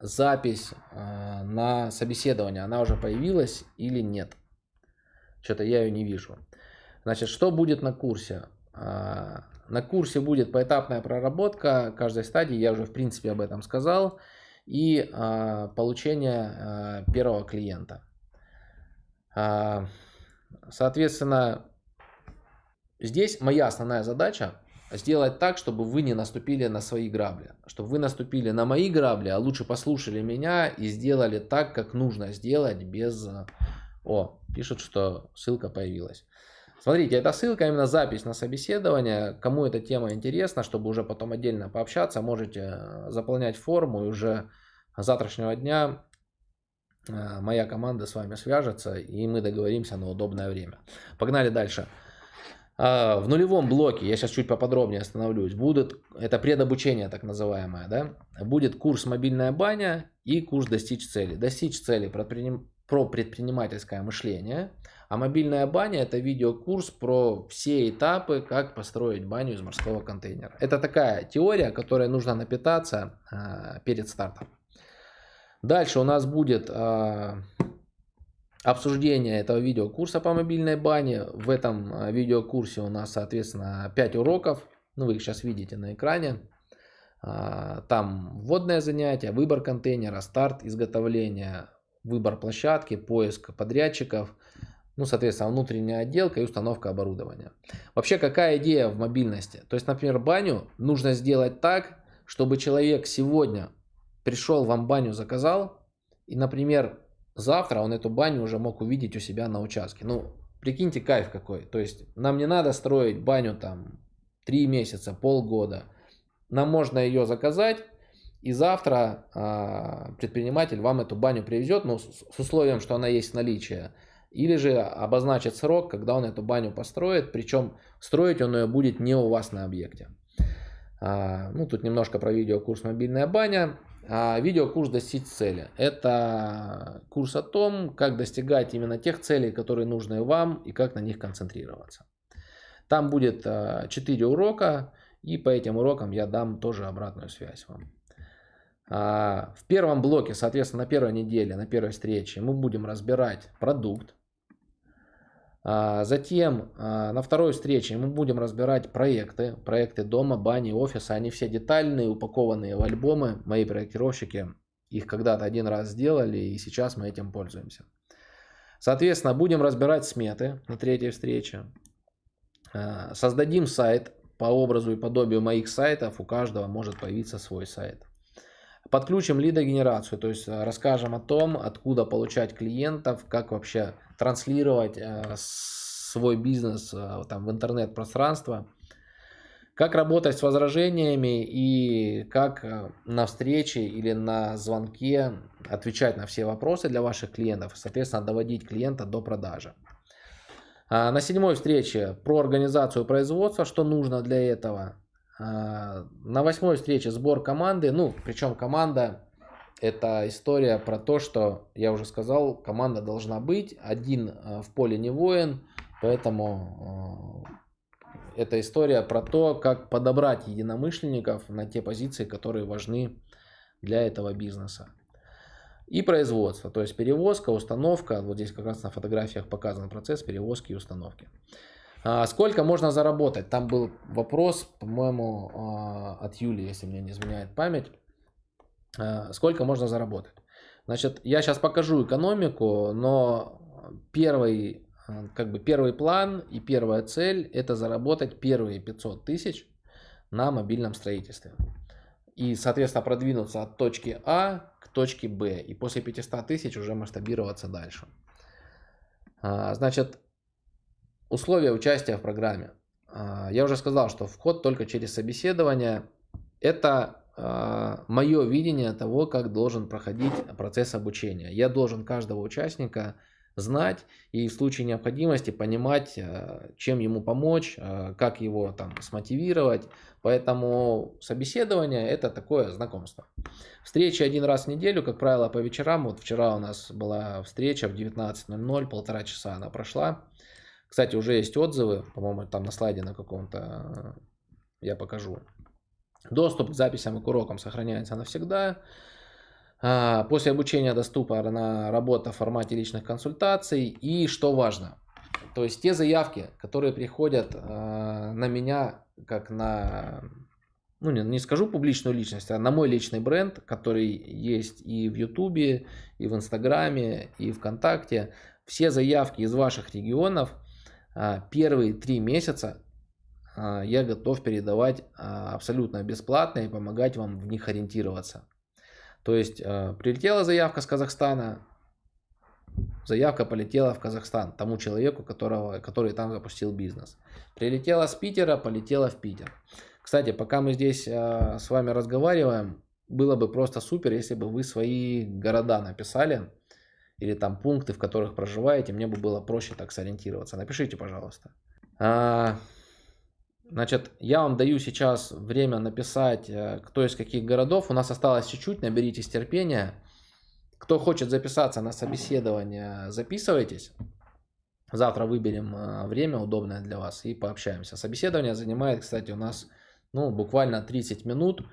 запись э, на собеседование, она уже появилась или нет? Что-то я ее не вижу. Значит, что будет на курсе? А, на курсе будет поэтапная проработка каждой стадии, я уже в принципе об этом сказал, и а, получение а, первого клиента. Соответственно, здесь моя основная задача сделать так, чтобы вы не наступили на свои грабли. Чтобы вы наступили на мои грабли, а лучше послушали меня и сделали так, как нужно сделать без... О, пишут, что ссылка появилась. Смотрите, это ссылка, именно запись на собеседование. Кому эта тема интересна, чтобы уже потом отдельно пообщаться, можете э, заполнять форму и уже завтрашнего дня э, моя команда с вами свяжется и мы договоримся на удобное время. Погнали дальше. А, в нулевом блоке, я сейчас чуть поподробнее остановлюсь, будут, это предобучение так называемое, да, будет курс «Мобильная баня» и курс «Достичь цели». «Достичь цели» про предпринимательское мышление – а мобильная баня это видеокурс про все этапы, как построить баню из морского контейнера. Это такая теория, которой нужно напитаться э, перед стартом. Дальше у нас будет э, обсуждение этого видеокурса по мобильной бане. В этом а, видеокурсе у нас, соответственно, 5 уроков. Ну, вы их сейчас видите на экране. Там вводное занятие, выбор контейнера, старт изготовления, выбор площадки, поиск подрядчиков, ну, соответственно, внутренняя отделка и установка оборудования. Вообще, какая идея в мобильности? То есть, например, баню нужно сделать так, чтобы человек сегодня пришел вам баню заказал, и, например, завтра он эту баню уже мог увидеть у себя на участке. Ну, прикиньте, кайф какой. То есть, нам не надо строить баню там 3 месяца, полгода. Нам можно ее заказать, и завтра э, предприниматель вам эту баню привезет, ну, с, с условием, что она есть в наличии. Или же обозначит срок, когда он эту баню построит, причем строить он ее будет не у вас на объекте. А, ну, тут немножко про видеокурс «Мобильная баня». А видеокурс «Достичь цели» – это курс о том, как достигать именно тех целей, которые нужны вам и как на них концентрироваться. Там будет 4 урока, и по этим урокам я дам тоже обратную связь вам. А, в первом блоке, соответственно, на первой неделе, на первой встрече мы будем разбирать продукт, а, затем а, на второй встрече мы будем разбирать проекты, проекты дома, бани, офиса. Они все детальные, упакованные в альбомы. Мои проектировщики их когда-то один раз сделали и сейчас мы этим пользуемся. Соответственно, будем разбирать сметы на третьей встрече. А, создадим сайт по образу и подобию моих сайтов. У каждого может появиться свой сайт. Подключим лидогенерацию, то есть расскажем о том, откуда получать клиентов, как вообще транслировать э, свой бизнес э, там, в интернет-пространство, как работать с возражениями и как э, на встрече или на звонке отвечать на все вопросы для ваших клиентов, соответственно, доводить клиента до продажи. А на седьмой встрече про организацию производства, что нужно для этого. А на восьмой встрече сбор команды, ну, причем команда это история про то, что, я уже сказал, команда должна быть, один э, в поле не воин, поэтому э, это история про то, как подобрать единомышленников на те позиции, которые важны для этого бизнеса. И производство, то есть перевозка, установка, вот здесь как раз на фотографиях показан процесс перевозки и установки. А сколько можно заработать? Там был вопрос, по-моему, а, от Юли, если мне не изменяет память. Э, сколько можно заработать. Значит, я сейчас покажу экономику, но первый, как бы первый план и первая цель это заработать первые 500 тысяч на мобильном строительстве. И, соответственно, продвинуться от точки А к точке Б. И после 500 тысяч уже масштабироваться дальше. А, значит, условия участия в программе. А, я уже сказал, что вход только через собеседование. Это а, мое видение того, как должен проходить процесс обучения. Я должен каждого участника знать и в случае необходимости понимать, а, чем ему помочь, как его там смотивировать. Поэтому собеседование это такое знакомство. Встречи один раз в неделю, как правило, по вечерам. Вот вчера у нас была встреча в 19.00, полтора часа она прошла. Кстати, уже есть отзывы, по-моему, там на слайде на каком-то я покажу. Доступ к записям и к урокам сохраняется навсегда. А, после обучения доступна работа в формате личных консультаций. И что важно, то есть те заявки, которые приходят а, на меня, как на, ну не, не скажу публичную личность, а на мой личный бренд, который есть и в Ютубе, и в Инстаграме, и ВКонтакте, все заявки из ваших регионов первые три месяца я готов передавать абсолютно бесплатно и помогать вам в них ориентироваться. То есть прилетела заявка с Казахстана, заявка полетела в Казахстан тому человеку, которого, который там запустил бизнес. Прилетела с Питера, полетела в Питер. Кстати, пока мы здесь с вами разговариваем, было бы просто супер, если бы вы свои города написали или там пункты, в которых проживаете, мне бы было проще так сориентироваться. Напишите, пожалуйста. А, Значит, я вам даю сейчас время написать, э, кто из каких городов. У нас осталось чуть-чуть, наберитесь терпения. Кто хочет записаться на собеседование, записывайтесь. Завтра выберем э, время удобное для вас и пообщаемся. Собеседование занимает, кстати, у нас ну, буквально 30 минут.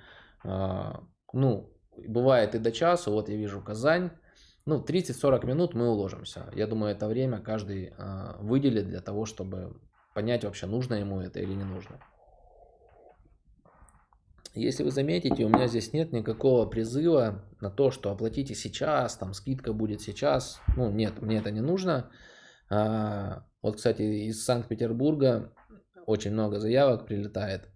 Э, ну, бывает и до часа. Вот я вижу Казань. Ну, 30-40 минут мы уложимся. Я думаю, это время каждый выделит для того, чтобы понять вообще, нужно ему это или не нужно. Если вы заметите, у меня здесь нет никакого призыва на то, что оплатите сейчас, там скидка будет сейчас. Ну, нет, мне это не нужно. А, вот, кстати, из Санкт-Петербурга очень много заявок прилетает.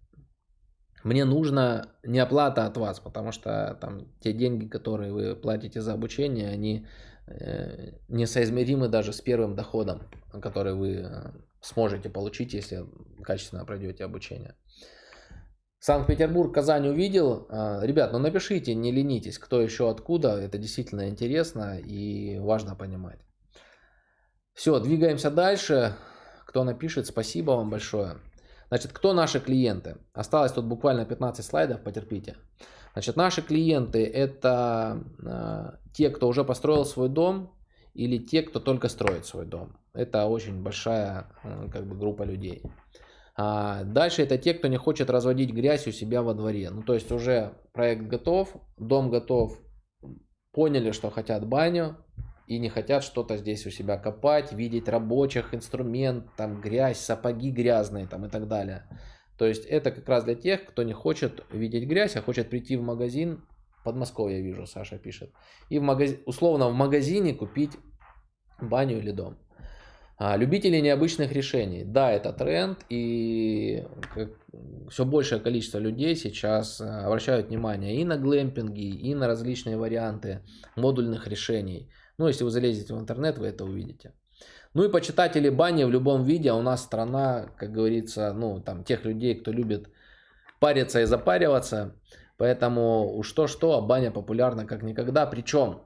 Мне нужна не оплата от вас, потому что там те деньги, которые вы платите за обучение, они э, несоизмеримы даже с первым доходом, который вы э, сможете получить, если качественно пройдете обучение. Санкт-Петербург, Казань увидел. А, ребят, ну напишите, не ленитесь, кто еще откуда. Это действительно интересно и важно понимать. Все, двигаемся дальше. Кто напишет, спасибо вам большое. Значит, кто наши клиенты? Осталось тут буквально 15 слайдов, потерпите. Значит, наши клиенты это э, те, кто уже построил свой дом или те, кто только строит свой дом. Это очень большая э, как бы, группа людей. А дальше это те, кто не хочет разводить грязь у себя во дворе. Ну, то есть уже проект готов, дом готов, поняли, что хотят баню и не хотят что-то здесь у себя копать, видеть рабочих, инструмент, там грязь, сапоги грязные там и так далее. То есть это как раз для тех, кто не хочет видеть грязь, а хочет прийти в магазин, Подмосковье вижу, Саша пишет, и в магаз... условно в магазине купить баню или дом. А, любители необычных решений. Да, это тренд, и все большее количество людей сейчас э, обращают внимание и на глэмпинги, и на различные варианты модульных решений. Ну, если вы залезете в интернет, вы это увидите. Ну и почитатели бани в любом виде, а у нас страна, как говорится, ну, там, тех людей, кто любит париться и запариваться. Поэтому уж то-что, а баня популярна как никогда. Причем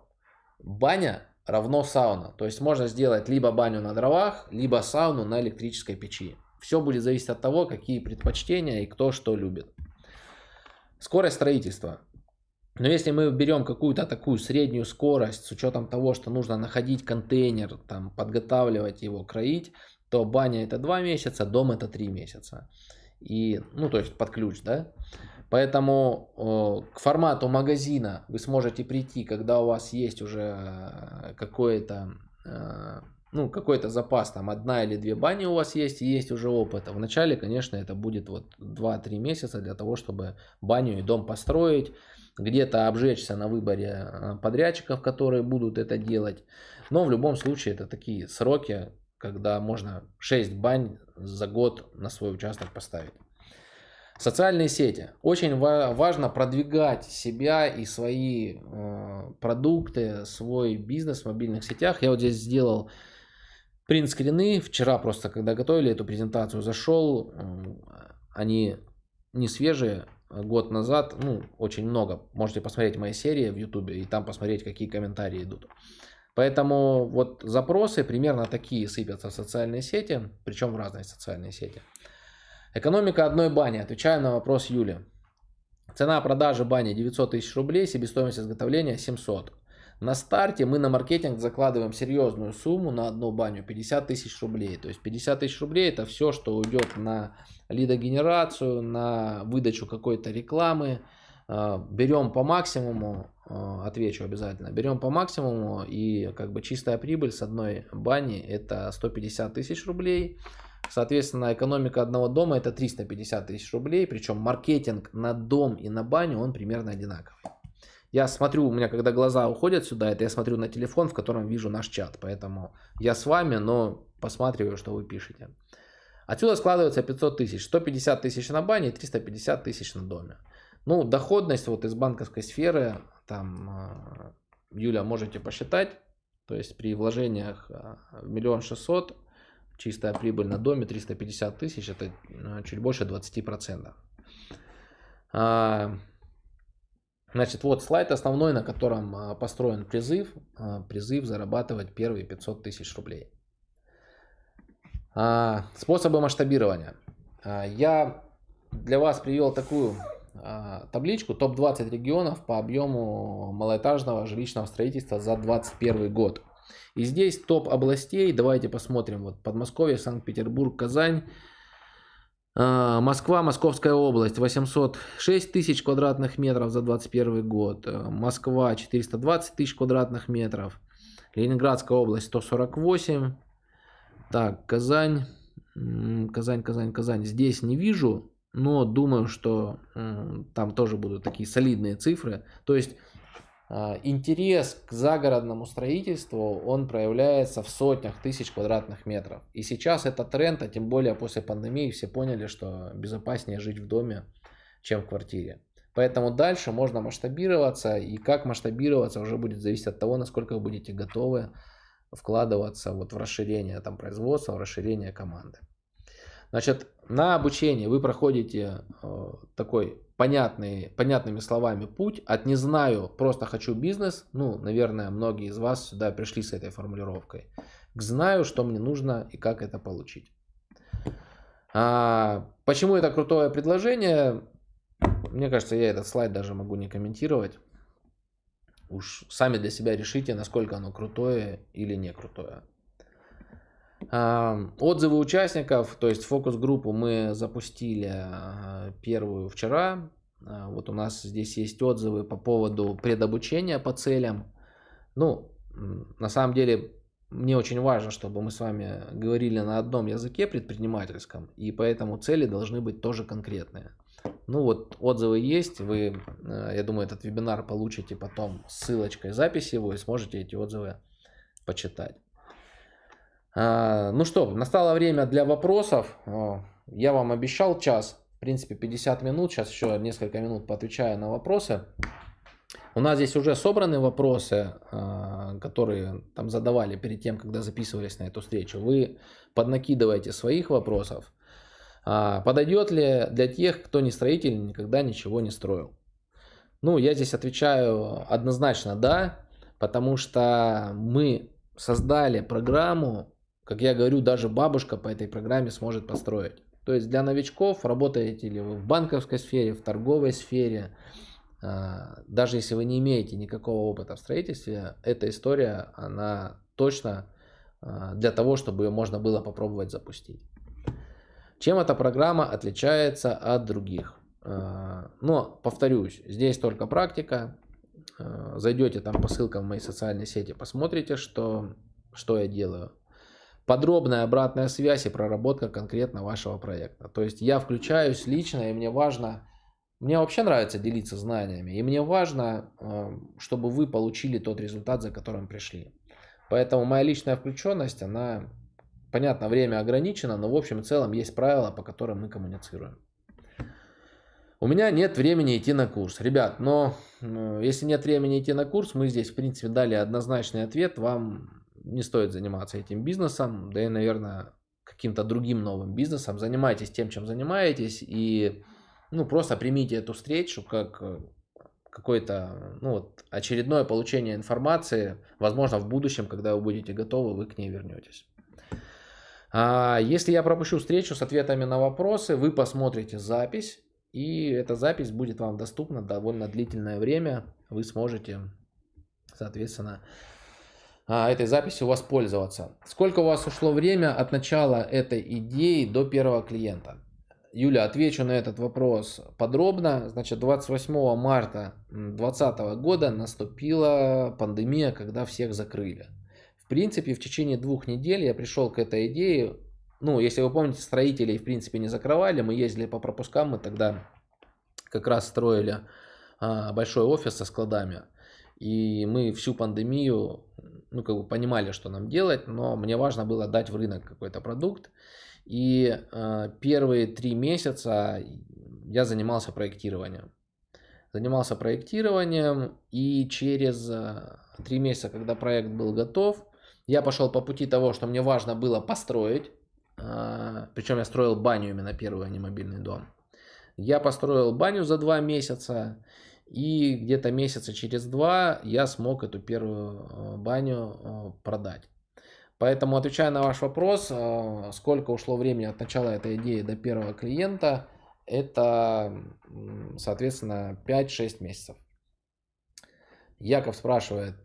баня равно сауна. То есть можно сделать либо баню на дровах, либо сауну на электрической печи. Все будет зависеть от того, какие предпочтения и кто что любит. Скорость строительства. Но если мы берем какую-то такую среднюю скорость с учетом того, что нужно находить контейнер, там, подготавливать его, кроить, то баня это 2 месяца, дом это 3 месяца. И, ну, то есть под ключ, да. Поэтому к формату магазина вы сможете прийти, когда у вас есть уже э, какой-то э, ну, какой-то запас, там одна или две бани у вас есть, и есть уже опыт. Вначале, конечно, это будет вот 2-3 месяца для того, чтобы баню и дом построить, где-то обжечься на выборе э, подрядчиков, которые будут это делать. Но в любом случае это такие сроки, когда можно 6 бань за год на свой участок поставить. Социальные сети. Очень важно продвигать себя и свои э, продукты, свой бизнес в мобильных сетях. Я вот здесь сделал принт-скрины. Вчера просто, когда готовили эту презентацию, зашел. Э, они не свежие, а год назад, ну, очень много. Можете посмотреть мои серии в YouTube и там посмотреть, какие комментарии идут. Поэтому вот запросы примерно такие сыпятся в социальные сети, причем в разные социальные сети. Экономика одной бани. Отвечаю на вопрос Юли. Цена продажи бани 900 тысяч рублей, себестоимость изготовления 700. На старте мы на маркетинг закладываем серьезную сумму на одну баню 50 тысяч рублей. То есть 50 тысяч рублей это все, что уйдет на лидогенерацию, на выдачу какой-то рекламы. А, берем по максимуму, а, отвечу обязательно, берем по максимуму и как бы чистая прибыль с одной бани это 150 тысяч рублей. Соответственно, экономика одного дома это 350 тысяч рублей, причем маркетинг на дом и на баню он примерно одинаковый. Я смотрю, у меня когда глаза уходят сюда, это я смотрю на телефон, в котором вижу наш чат, поэтому я с вами, но посматриваю, что вы пишете. Отсюда складывается 500 тысяч, 150 тысяч на бане и 350 тысяч на доме. Ну, доходность вот из банковской сферы, там, а, Юля, можете посчитать, то есть при вложениях а, миллион шестьсот чистая прибыль на доме 350 тысяч, это э, чуть больше 20%. А, значит, вот слайд основной, на котором а, построен призыв. А, призыв зарабатывать первые 500 тысяч рублей. Способы масштабирования. Я для вас привел такую табличку топ-20 регионов по объему малоэтажного жилищного строительства за 2021 год. И здесь топ областей. Давайте посмотрим. Вот Подмосковье, Санкт-Петербург, Казань. А, Москва, Московская область, 806 тысяч квадратных метров за 2021 год. А, Москва, 420 тысяч квадратных метров. Ленинградская область, 148. Так, Казань, Казань, Казань, Казань. Здесь не вижу, но думаю, что там тоже будут такие солидные цифры. То есть интерес к загородному строительству, он проявляется в сотнях тысяч квадратных метров. И сейчас это тренд, а тем более после пандемии все поняли, что безопаснее жить в доме, чем в квартире. Поэтому дальше можно масштабироваться, и как масштабироваться уже будет зависеть от того, насколько вы будете готовы вкладываться вот в расширение там, производства, в расширение команды. Значит, на обучение вы проходите э, такой понятный, понятными словами путь от «не знаю, просто хочу бизнес», ну, наверное, многие из вас сюда пришли с этой формулировкой, к «знаю, что мне нужно и как это получить». А, почему это крутое предложение? Мне кажется, я этот слайд даже могу не комментировать. Уж сами для себя решите, насколько оно крутое или не крутое. Отзывы участников, то есть фокус-группу мы запустили а, первую вчера. А, вот у нас здесь есть отзывы по поводу предобучения по целям. Ну, на самом деле, мне очень важно, чтобы мы с вами говорили на одном языке предпринимательском, и поэтому цели должны быть тоже конкретные. Ну вот отзывы есть, вы, а, я думаю, этот вебинар получите потом ссылочкой записи вы сможете эти отзывы почитать. А, ну что, настало время для вопросов. Я вам обещал час, в принципе 50 минут. Сейчас еще несколько минут поотвечаю на вопросы. У нас здесь уже собраны вопросы, а, которые там задавали перед тем, когда записывались на эту встречу. Вы поднакидываете своих вопросов. А, подойдет ли для тех, кто не строитель, никогда ничего не строил? Ну, я здесь отвечаю однозначно да, потому что мы создали программу, как я говорю, даже бабушка по этой программе сможет построить. То есть для новичков, работаете ли вы в банковской сфере, в торговой сфере, а, даже если вы не имеете никакого опыта в строительстве, эта история, она точно а, для того, чтобы ее можно было попробовать запустить. Чем эта программа отличается от других? А, но, повторюсь, здесь только практика. Зайдете там по ссылкам в мои социальные сети, посмотрите, что, что я делаю подробная обратная связь и проработка конкретно вашего проекта. То есть я включаюсь лично, и мне важно, мне вообще нравится делиться знаниями, и мне важно, эм, чтобы вы получили тот результат, за которым пришли. Поэтому моя личная включенность, она, понятно, время ограничено, но в общем и целом есть правила, по которым мы коммуницируем. У меня нет времени идти на курс. Ребят, но э, если нет времени идти на курс, мы здесь, в принципе, дали однозначный ответ. Вам не стоит заниматься этим бизнесом, да и, наверное, каким-то другим новым бизнесом. Занимайтесь тем, чем занимаетесь, и ну, просто примите эту встречу как э, какое-то ну, вот, очередное получение информации. Возможно, в будущем, когда вы будете готовы, вы к ней вернетесь. А если я пропущу встречу с ответами на вопросы, вы посмотрите запись, и эта запись будет вам доступна довольно длительное время. Вы сможете соответственно, этой записью воспользоваться. Сколько у вас ушло время от начала этой идеи до первого клиента? Юля, отвечу на этот вопрос подробно. Значит, 28 марта 2020 года наступила пандемия, когда всех закрыли. В принципе, в течение двух недель я пришел к этой идее. Ну, если вы помните, строителей в принципе не закрывали. Мы ездили по пропускам, мы тогда как раз строили а, большой офис со складами. И мы всю пандемию, ну, как бы понимали, что нам делать, но мне важно было дать в рынок какой-то продукт. И э, первые три месяца я занимался проектированием. Занимался проектированием, и через э, три месяца, когда проект был готов, я пошел по пути того, что мне важно было построить. Э, причем я строил баню именно первый, а не мобильный дом. Я построил баню за два месяца, и где-то месяца через два я смог эту первую э, баню э, продать. Поэтому, отвечая на ваш вопрос, э, сколько ушло времени от начала этой идеи до первого клиента, это, соответственно, 5-6 месяцев. Яков спрашивает,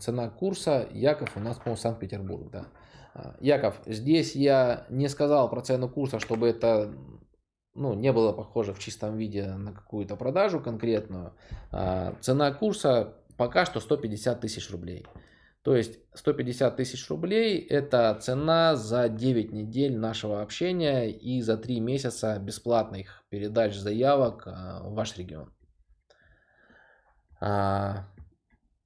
цена курса. Яков у нас, по-моему, Санкт-Петербург, да. Яков, здесь я не сказал про цену курса, чтобы это ну, не было похоже в чистом виде на какую-то продажу конкретную. А, цена курса пока что 150 тысяч рублей. То есть 150 тысяч рублей это цена за 9 недель нашего общения и за 3 месяца бесплатных передач заявок а, в ваш регион. А,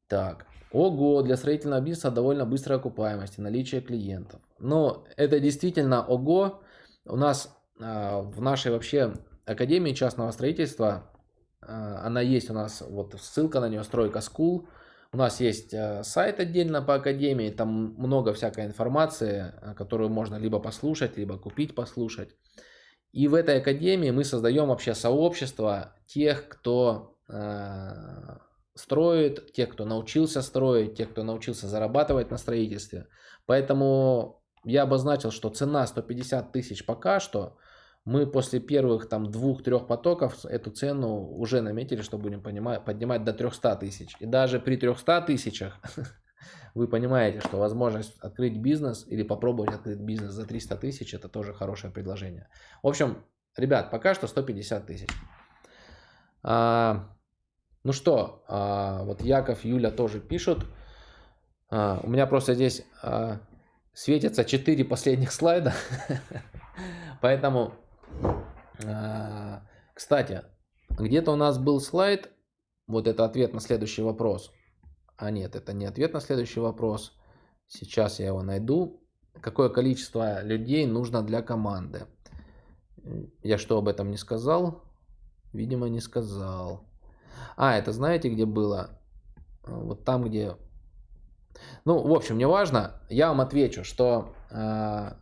так. Ого, для строительного бизнеса довольно быстрая окупаемость и наличие клиентов. Но это действительно ого. У нас в нашей вообще Академии частного строительства, а, она есть у нас, вот ссылка на нее, стройка School. У нас есть а, сайт отдельно по Академии, там много всякой информации, которую можно либо послушать, либо купить, послушать. И в этой Академии мы создаем вообще сообщество тех, кто строит, тех, кто научился строить, тех, кто научился зарабатывать на строительстве. Поэтому я обозначил, что цена 150 тысяч пока что – мы после первых там двух-трех потоков эту цену уже наметили, что будем понимать, поднимать до 300 тысяч. И даже при 300 тысячах *laughs* вы понимаете, что возможность открыть бизнес или попробовать открыть бизнес за 300 тысяч, это тоже хорошее предложение. В общем, ребят, пока что 150 тысяч. А, ну что, а, вот Яков, Юля тоже пишут. А, у меня просто здесь а, светятся 4 последних *laughs* слайда. Поэтому кстати, где-то у нас был слайд, вот это ответ на следующий вопрос. А нет, это не ответ на следующий вопрос. Сейчас я его найду. Какое количество людей нужно для команды? Я что, об этом не сказал? Видимо, не сказал. А, это знаете, где было? Вот там, где... Ну, в общем, не важно. Я вам отвечу, что э,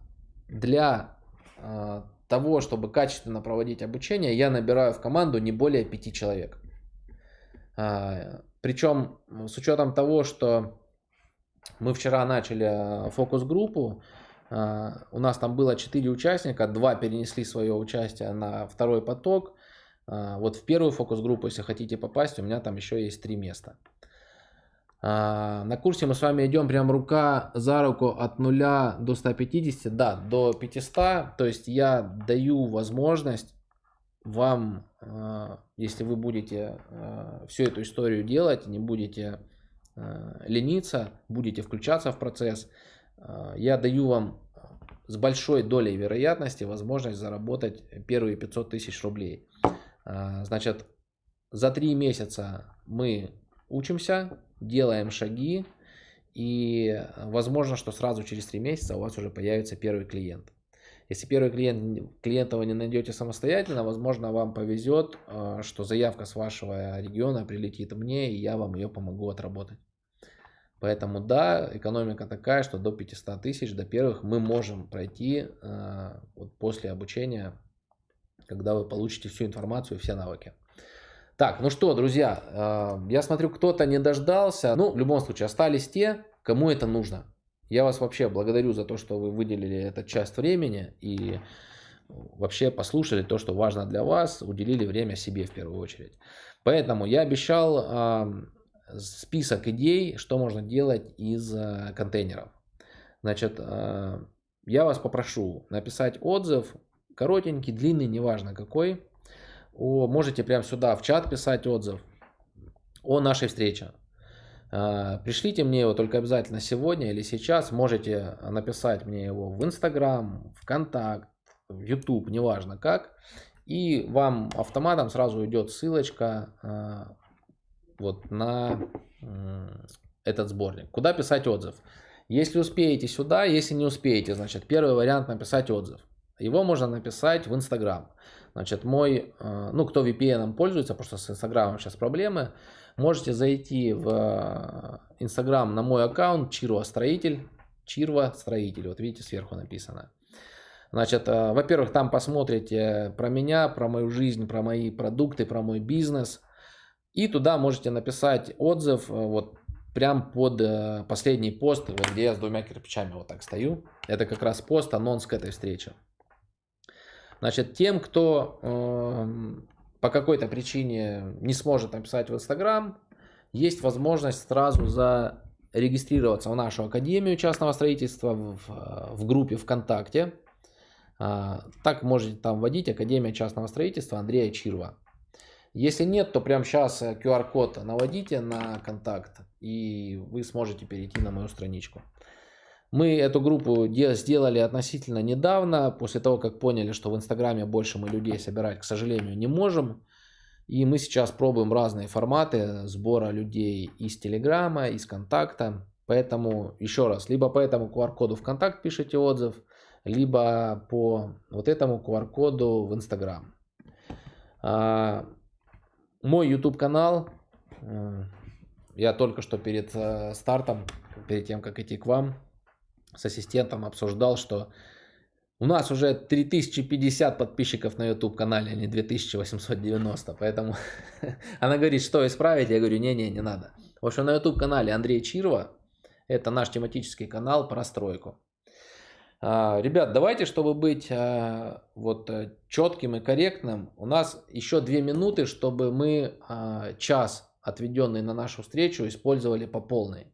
для э, того, чтобы качественно проводить обучение, я набираю в команду не более пяти человек. А, Причем с учетом того, что мы вчера начали фокус-группу, а, у нас там было 4 участника, два перенесли свое участие на второй поток. А, вот в первую фокус-группу, если хотите попасть, у меня там еще есть три места. А, на курсе мы с вами идем прям рука за руку от 0 до 150, да, до 500. То есть я даю возможность вам, а, если вы будете а, всю эту историю делать, не будете лениться, будете включаться в процесс, я даю вам с большой долей вероятности возможность заработать первые 500 тысяч рублей. Значит, за три месяца мы учимся, делаем шаги, и возможно, что сразу через три месяца у вас уже появится первый клиент. Если первый клиент, клиента вы не найдете самостоятельно, возможно, вам повезет, э, что заявка с вашего региона прилетит мне, и я вам ее помогу отработать. Поэтому да, экономика такая, что до 500 тысяч, до первых мы можем пройти э, вот после обучения, когда вы получите всю информацию, все навыки. Так, ну что, друзья, э, я смотрю, кто-то не дождался. Ну, в любом случае, остались те, кому это нужно. Я вас вообще благодарю за то, что вы выделили этот часть времени и вообще послушали то, что важно для вас, уделили время себе в первую очередь. Поэтому я обещал список идей, что можно делать из контейнеров. Значит, я вас попрошу написать отзыв, коротенький, длинный, неважно какой. О, можете прямо сюда в чат писать отзыв о нашей встрече. А, пришлите мне его только обязательно сегодня или сейчас. Можете написать мне его в Инстаграм, ВКонтакт, в YouTube, неважно как. И вам автоматом сразу идет ссылочка а, вот на этот сборник. Куда писать отзыв? Если успеете сюда, если не успеете, значит первый вариант написать отзыв. Его можно написать в Инстаграм. Значит, мой, а, ну кто VPN пользуется, потому что с Инстаграмом сейчас проблемы, Можете зайти в э, Инстаграм на мой аккаунт Чирва Строитель. Чирва Строитель. Вот видите, сверху написано. Значит, э, во-первых, там посмотрите про меня, про мою жизнь, про мои продукты, про мой бизнес. И туда можете написать отзыв, э, вот прям под последний пост, вот где я с двумя кирпичами вот так стою. Это как раз пост, анонс к этой встрече. Значит, тем, кто эм, по какой-то причине не сможет написать в Инстаграм, есть возможность сразу зарегистрироваться в нашу Академию частного строительства в, в группе ВКонтакте. А, так можете там вводить Академия частного строительства Андрея Чирва. Если нет, то прямо сейчас QR-код наводите на контакт, и вы сможете перейти на мою страничку. Мы эту группу сделали относительно недавно, после того, как поняли, что в Инстаграме больше мы людей собирать, к сожалению, не можем. И мы сейчас пробуем разные форматы сбора людей из Телеграма, из Контакта. Поэтому, еще раз, либо по этому QR-коду ВКонтакт пишите отзыв, либо по вот этому QR-коду в Инстаграм. А, мой YouTube канал, э, я только что перед э, стартом, перед тем, как идти к вам, с ассистентом обсуждал, что у нас уже 3050 подписчиков на YouTube канале, а не 2890. Поэтому *laughs* она говорит, что исправить? Я говорю, не-не, не надо. В общем, на YouTube канале Андрей Чирова, это наш тематический канал про стройку. А, ребят, давайте, чтобы быть а, вот э, четким и корректным, у нас еще две минуты, чтобы мы а, час, отведенный на нашу встречу, использовали по полной.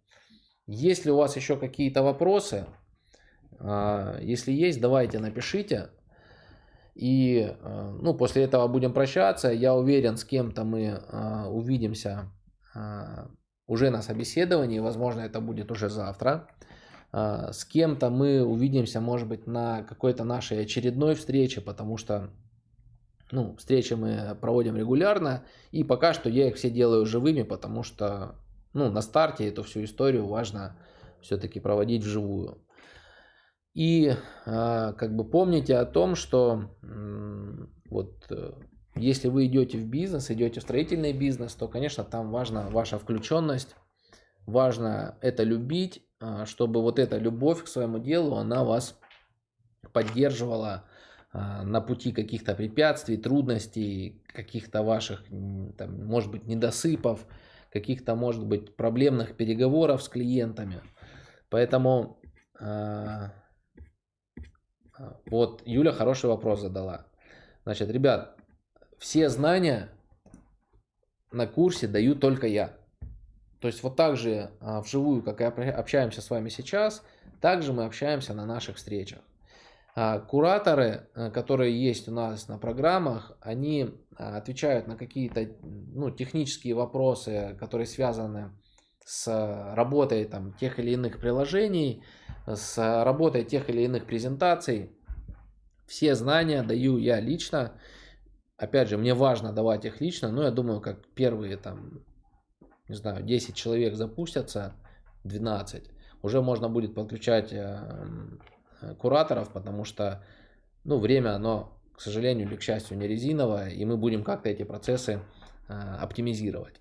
Если у вас еще какие-то вопросы, а, если есть, давайте напишите. И а, ну, после этого будем прощаться. Я уверен, с кем-то мы а, увидимся уже на собеседовании. Возможно, это будет уже завтра. С кем-то мы увидимся, может быть, на какой-то нашей очередной встрече, потому что ну, встречи мы проводим регулярно. И пока что я их все делаю живыми, потому что ну, на старте эту всю историю важно все-таки проводить вживую. И а, как бы помните о том, что вот э, если вы идете в бизнес, идете в строительный бизнес, то, конечно, там важна ваша включенность, важно это любить, а, чтобы вот эта любовь к своему делу, она вас поддерживала а, на пути каких-то препятствий, трудностей, каких-то ваших, там, может быть, недосыпов, каких-то, может быть, проблемных переговоров с клиентами. Поэтому вот Юля хороший вопрос задала. Значит, ребят, все знания на курсе даю только я. То есть вот так же а, вживую, как и общаемся с вами сейчас, также мы общаемся на наших встречах. А, кураторы, э, которые есть у нас на программах, они а, отвечают на какие-то ну, технические вопросы, которые связаны с работой там, тех или иных приложений, с работой тех или иных презентаций. Все знания даю я лично. Опять же, мне важно давать их лично, но я думаю, как первые там, не знаю, 10 человек запустятся, 12, уже можно будет подключать э, кураторов, потому что ну, время, оно, к сожалению или к счастью, не резиновое, и мы будем как-то эти процессы э, оптимизировать.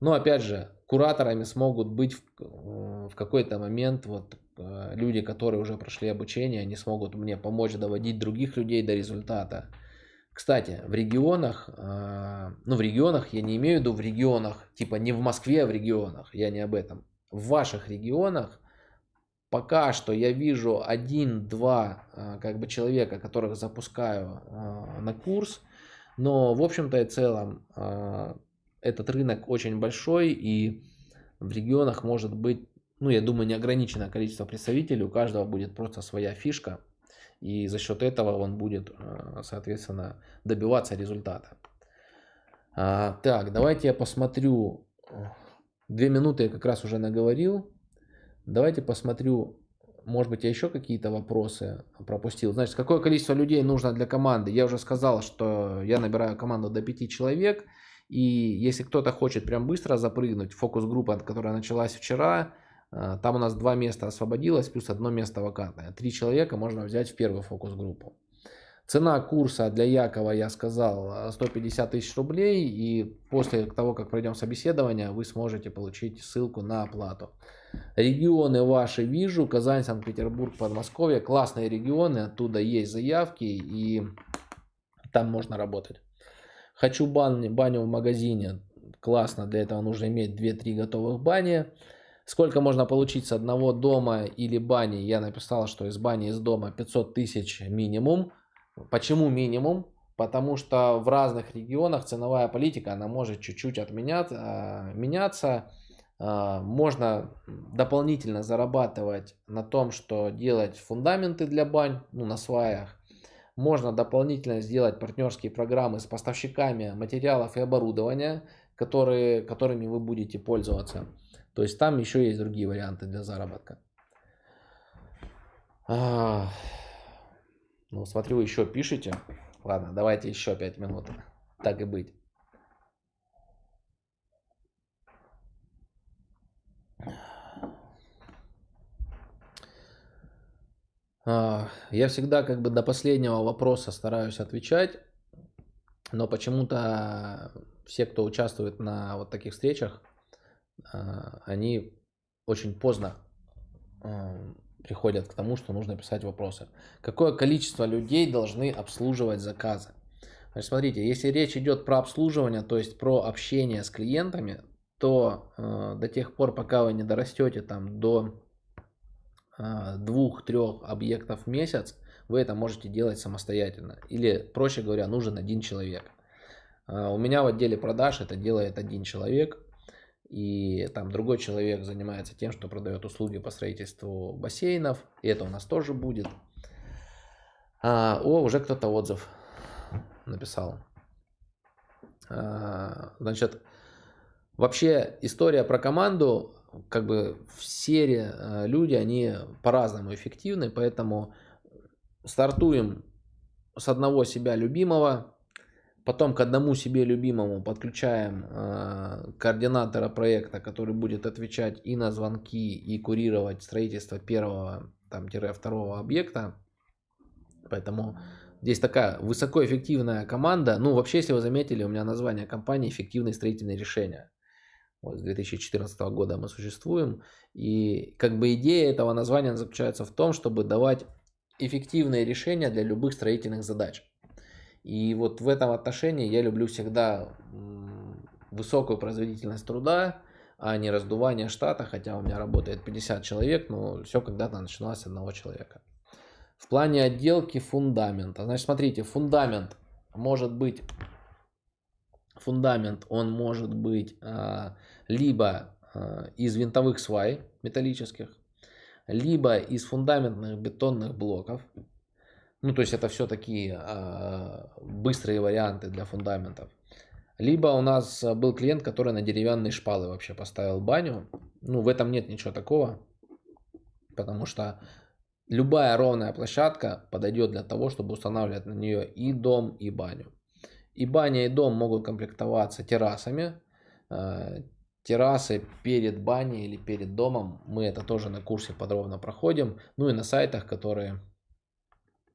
Но опять же, кураторами смогут быть в, э, в какой-то момент вот э, люди, которые уже прошли обучение, они смогут мне помочь доводить других людей до результата. Кстати, в регионах, э, ну в регионах, я не имею в виду в регионах, типа не в Москве, а в регионах, я не об этом. В ваших регионах пока что я вижу один-два как бы человека, которых запускаю на курс, но в общем-то и целом этот рынок очень большой и в регионах может быть, ну я думаю, неограниченное количество представителей, у каждого будет просто своя фишка. И за счет этого он будет, э, соответственно, добиваться результата. А, так, давайте я посмотрю. Две минуты я как раз уже наговорил. Давайте посмотрю, может быть, я еще какие-то вопросы пропустил. Значит, какое количество людей нужно для команды? Я уже сказал, что я набираю команду до 5 человек. И если кто-то хочет прям быстро запрыгнуть, фокус-группа, которая началась вчера, э, там у нас два места освободилось, плюс одно место вакантное. Три человека можно взять в первую фокус-группу. Цена курса для Якова, я сказал, 150 тысяч рублей. И после того, как пройдем собеседование, вы сможете получить ссылку на оплату. Регионы ваши вижу. Казань, Санкт-Петербург, Подмосковье. Классные регионы. Оттуда есть заявки. И там можно работать. Хочу баню, баню в магазине. Классно. Для этого нужно иметь 2-3 готовых бани. Сколько можно получить с одного дома или бани? Я написал, что из бани, из дома 500 тысяч минимум. Почему минимум? Потому что в разных регионах ценовая политика, она может чуть-чуть отменяться, а, меняться. А, можно дополнительно зарабатывать на том, что делать фундаменты для бань, ну, на сваях. Можно дополнительно сделать партнерские программы с поставщиками материалов и оборудования, которые, которыми вы будете пользоваться. То есть там еще есть другие варианты для заработка. Ну, смотрю, вы еще пишете. Ладно, давайте еще 5 минут. Так и быть. А, я всегда как бы до последнего вопроса стараюсь отвечать, но почему-то все, кто участвует на вот таких встречах, а, они очень поздно приходят к тому, что нужно писать вопросы. Какое количество людей должны обслуживать заказы? Значит, смотрите, если речь идет про обслуживание, то есть про общение с клиентами, то э, до тех пор, пока вы не дорастете там до э, двух-трех объектов в месяц, вы это можете делать самостоятельно. Или, проще говоря, нужен один человек. Э, у меня в отделе продаж это делает один человек и там другой человек занимается тем, что продает услуги по строительству бассейнов, и это у нас тоже будет. А, о, уже кто-то отзыв написал. А, значит, вообще история про команду, как бы все э, люди, они по-разному эффективны, поэтому стартуем с одного себя любимого, Потом к одному себе любимому подключаем э, координатора проекта, который будет отвечать и на звонки, и курировать строительство первого, там, второго объекта. Поэтому здесь такая высокоэффективная команда. Ну, вообще, если вы заметили, у меня название компании «Эффективные строительные решения». Вот с 2014 года мы существуем. И как бы идея этого названия заключается в том, чтобы давать эффективные решения для любых строительных задач. И вот в этом отношении я люблю всегда высокую производительность труда, а не раздувание штата, хотя у меня работает 50 человек, но все когда-то начиналось с одного человека. В плане отделки фундамента. Значит, смотрите, фундамент может быть, фундамент, он может быть а, либо а, из винтовых свай металлических, либо из фундаментных бетонных блоков. Ну, то есть это все такие э, быстрые варианты для фундаментов. Либо у нас был клиент, который на деревянные шпалы вообще поставил баню. Ну, в этом нет ничего такого, потому что любая ровная площадка подойдет для того, чтобы устанавливать на нее и дом, и баню. И баня, и дом могут комплектоваться террасами. Э, террасы перед баней или перед домом. Мы это тоже на курсе подробно проходим. Ну и на сайтах, которые а,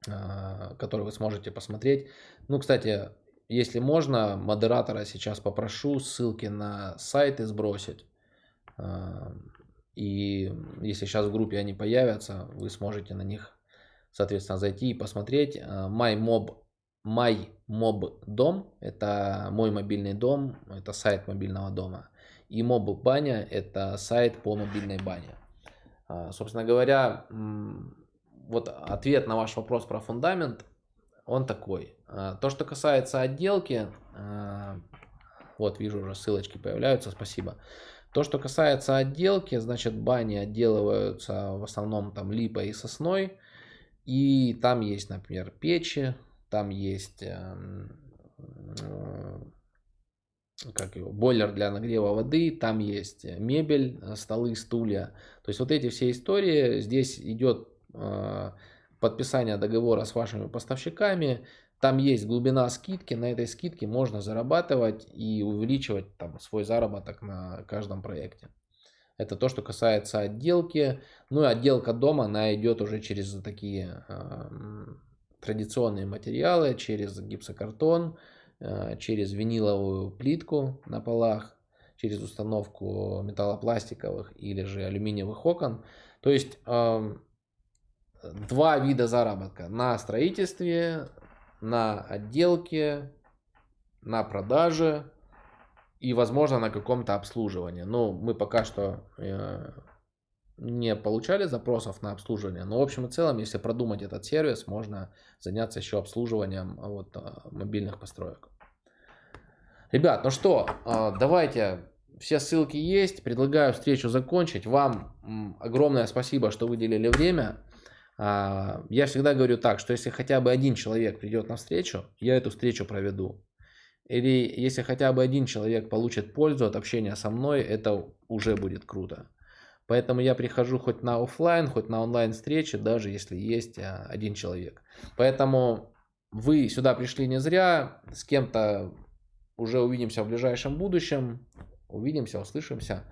который вы сможете посмотреть. Ну, кстати, если можно, модератора сейчас попрошу ссылки на сайты сбросить. А, и если сейчас в группе они появятся, вы сможете на них, соответственно, зайти и посмотреть. А, MyMob дом – это мой мобильный дом, это сайт мобильного дома. И Mob баня – это сайт по мобильной бане. Собственно говоря, вот ответ на ваш вопрос про фундамент, он такой. А, то, что касается отделки, а, Вот, вижу уже ссылочки появляются, спасибо. То, что касается отделки, значит, бани отделываются в основном там липой и сосной. И там есть, например, печи, там есть эм, э, как его, бойлер для нагрева воды, там есть мебель, э, столы, стулья. То есть вот эти все истории, здесь идет э, подписание договора с вашими поставщиками, там есть глубина скидки, на этой скидке можно зарабатывать и увеличивать там, свой заработок на каждом проекте. Это то, что касается отделки. Ну и отделка дома, она идет уже через такие э, традиционные материалы, через гипсокартон, э, через виниловую плитку на полах, через установку металлопластиковых или же алюминиевых окон. То есть э, два вида заработка на строительстве, на отделке, на продаже и, возможно, на каком-то обслуживании. Но мы пока что э, не получали запросов на обслуживание. Но в общем и целом, если продумать этот сервис, можно заняться еще обслуживанием вот, э, мобильных построек. Ребят, ну что, э, давайте, все ссылки есть. Предлагаю встречу закончить. Вам огромное спасибо, что выделили время. А, я всегда говорю так, что если хотя бы один человек придет на встречу, я эту встречу проведу. Или если хотя бы один человек получит пользу от общения со мной, это уже будет круто. Поэтому я прихожу хоть на офлайн, хоть на онлайн встречи, даже если есть а, один человек. Поэтому вы сюда пришли не зря, с кем-то уже увидимся в ближайшем будущем, увидимся, услышимся.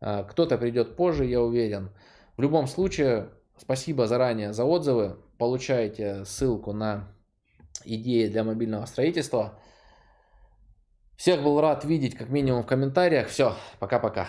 А, кто-то придет позже, я уверен. В любом случае, Спасибо заранее за отзывы. Получаете ссылку на идеи для мобильного строительства. Всех был рад видеть как минимум в комментариях. Все, пока-пока.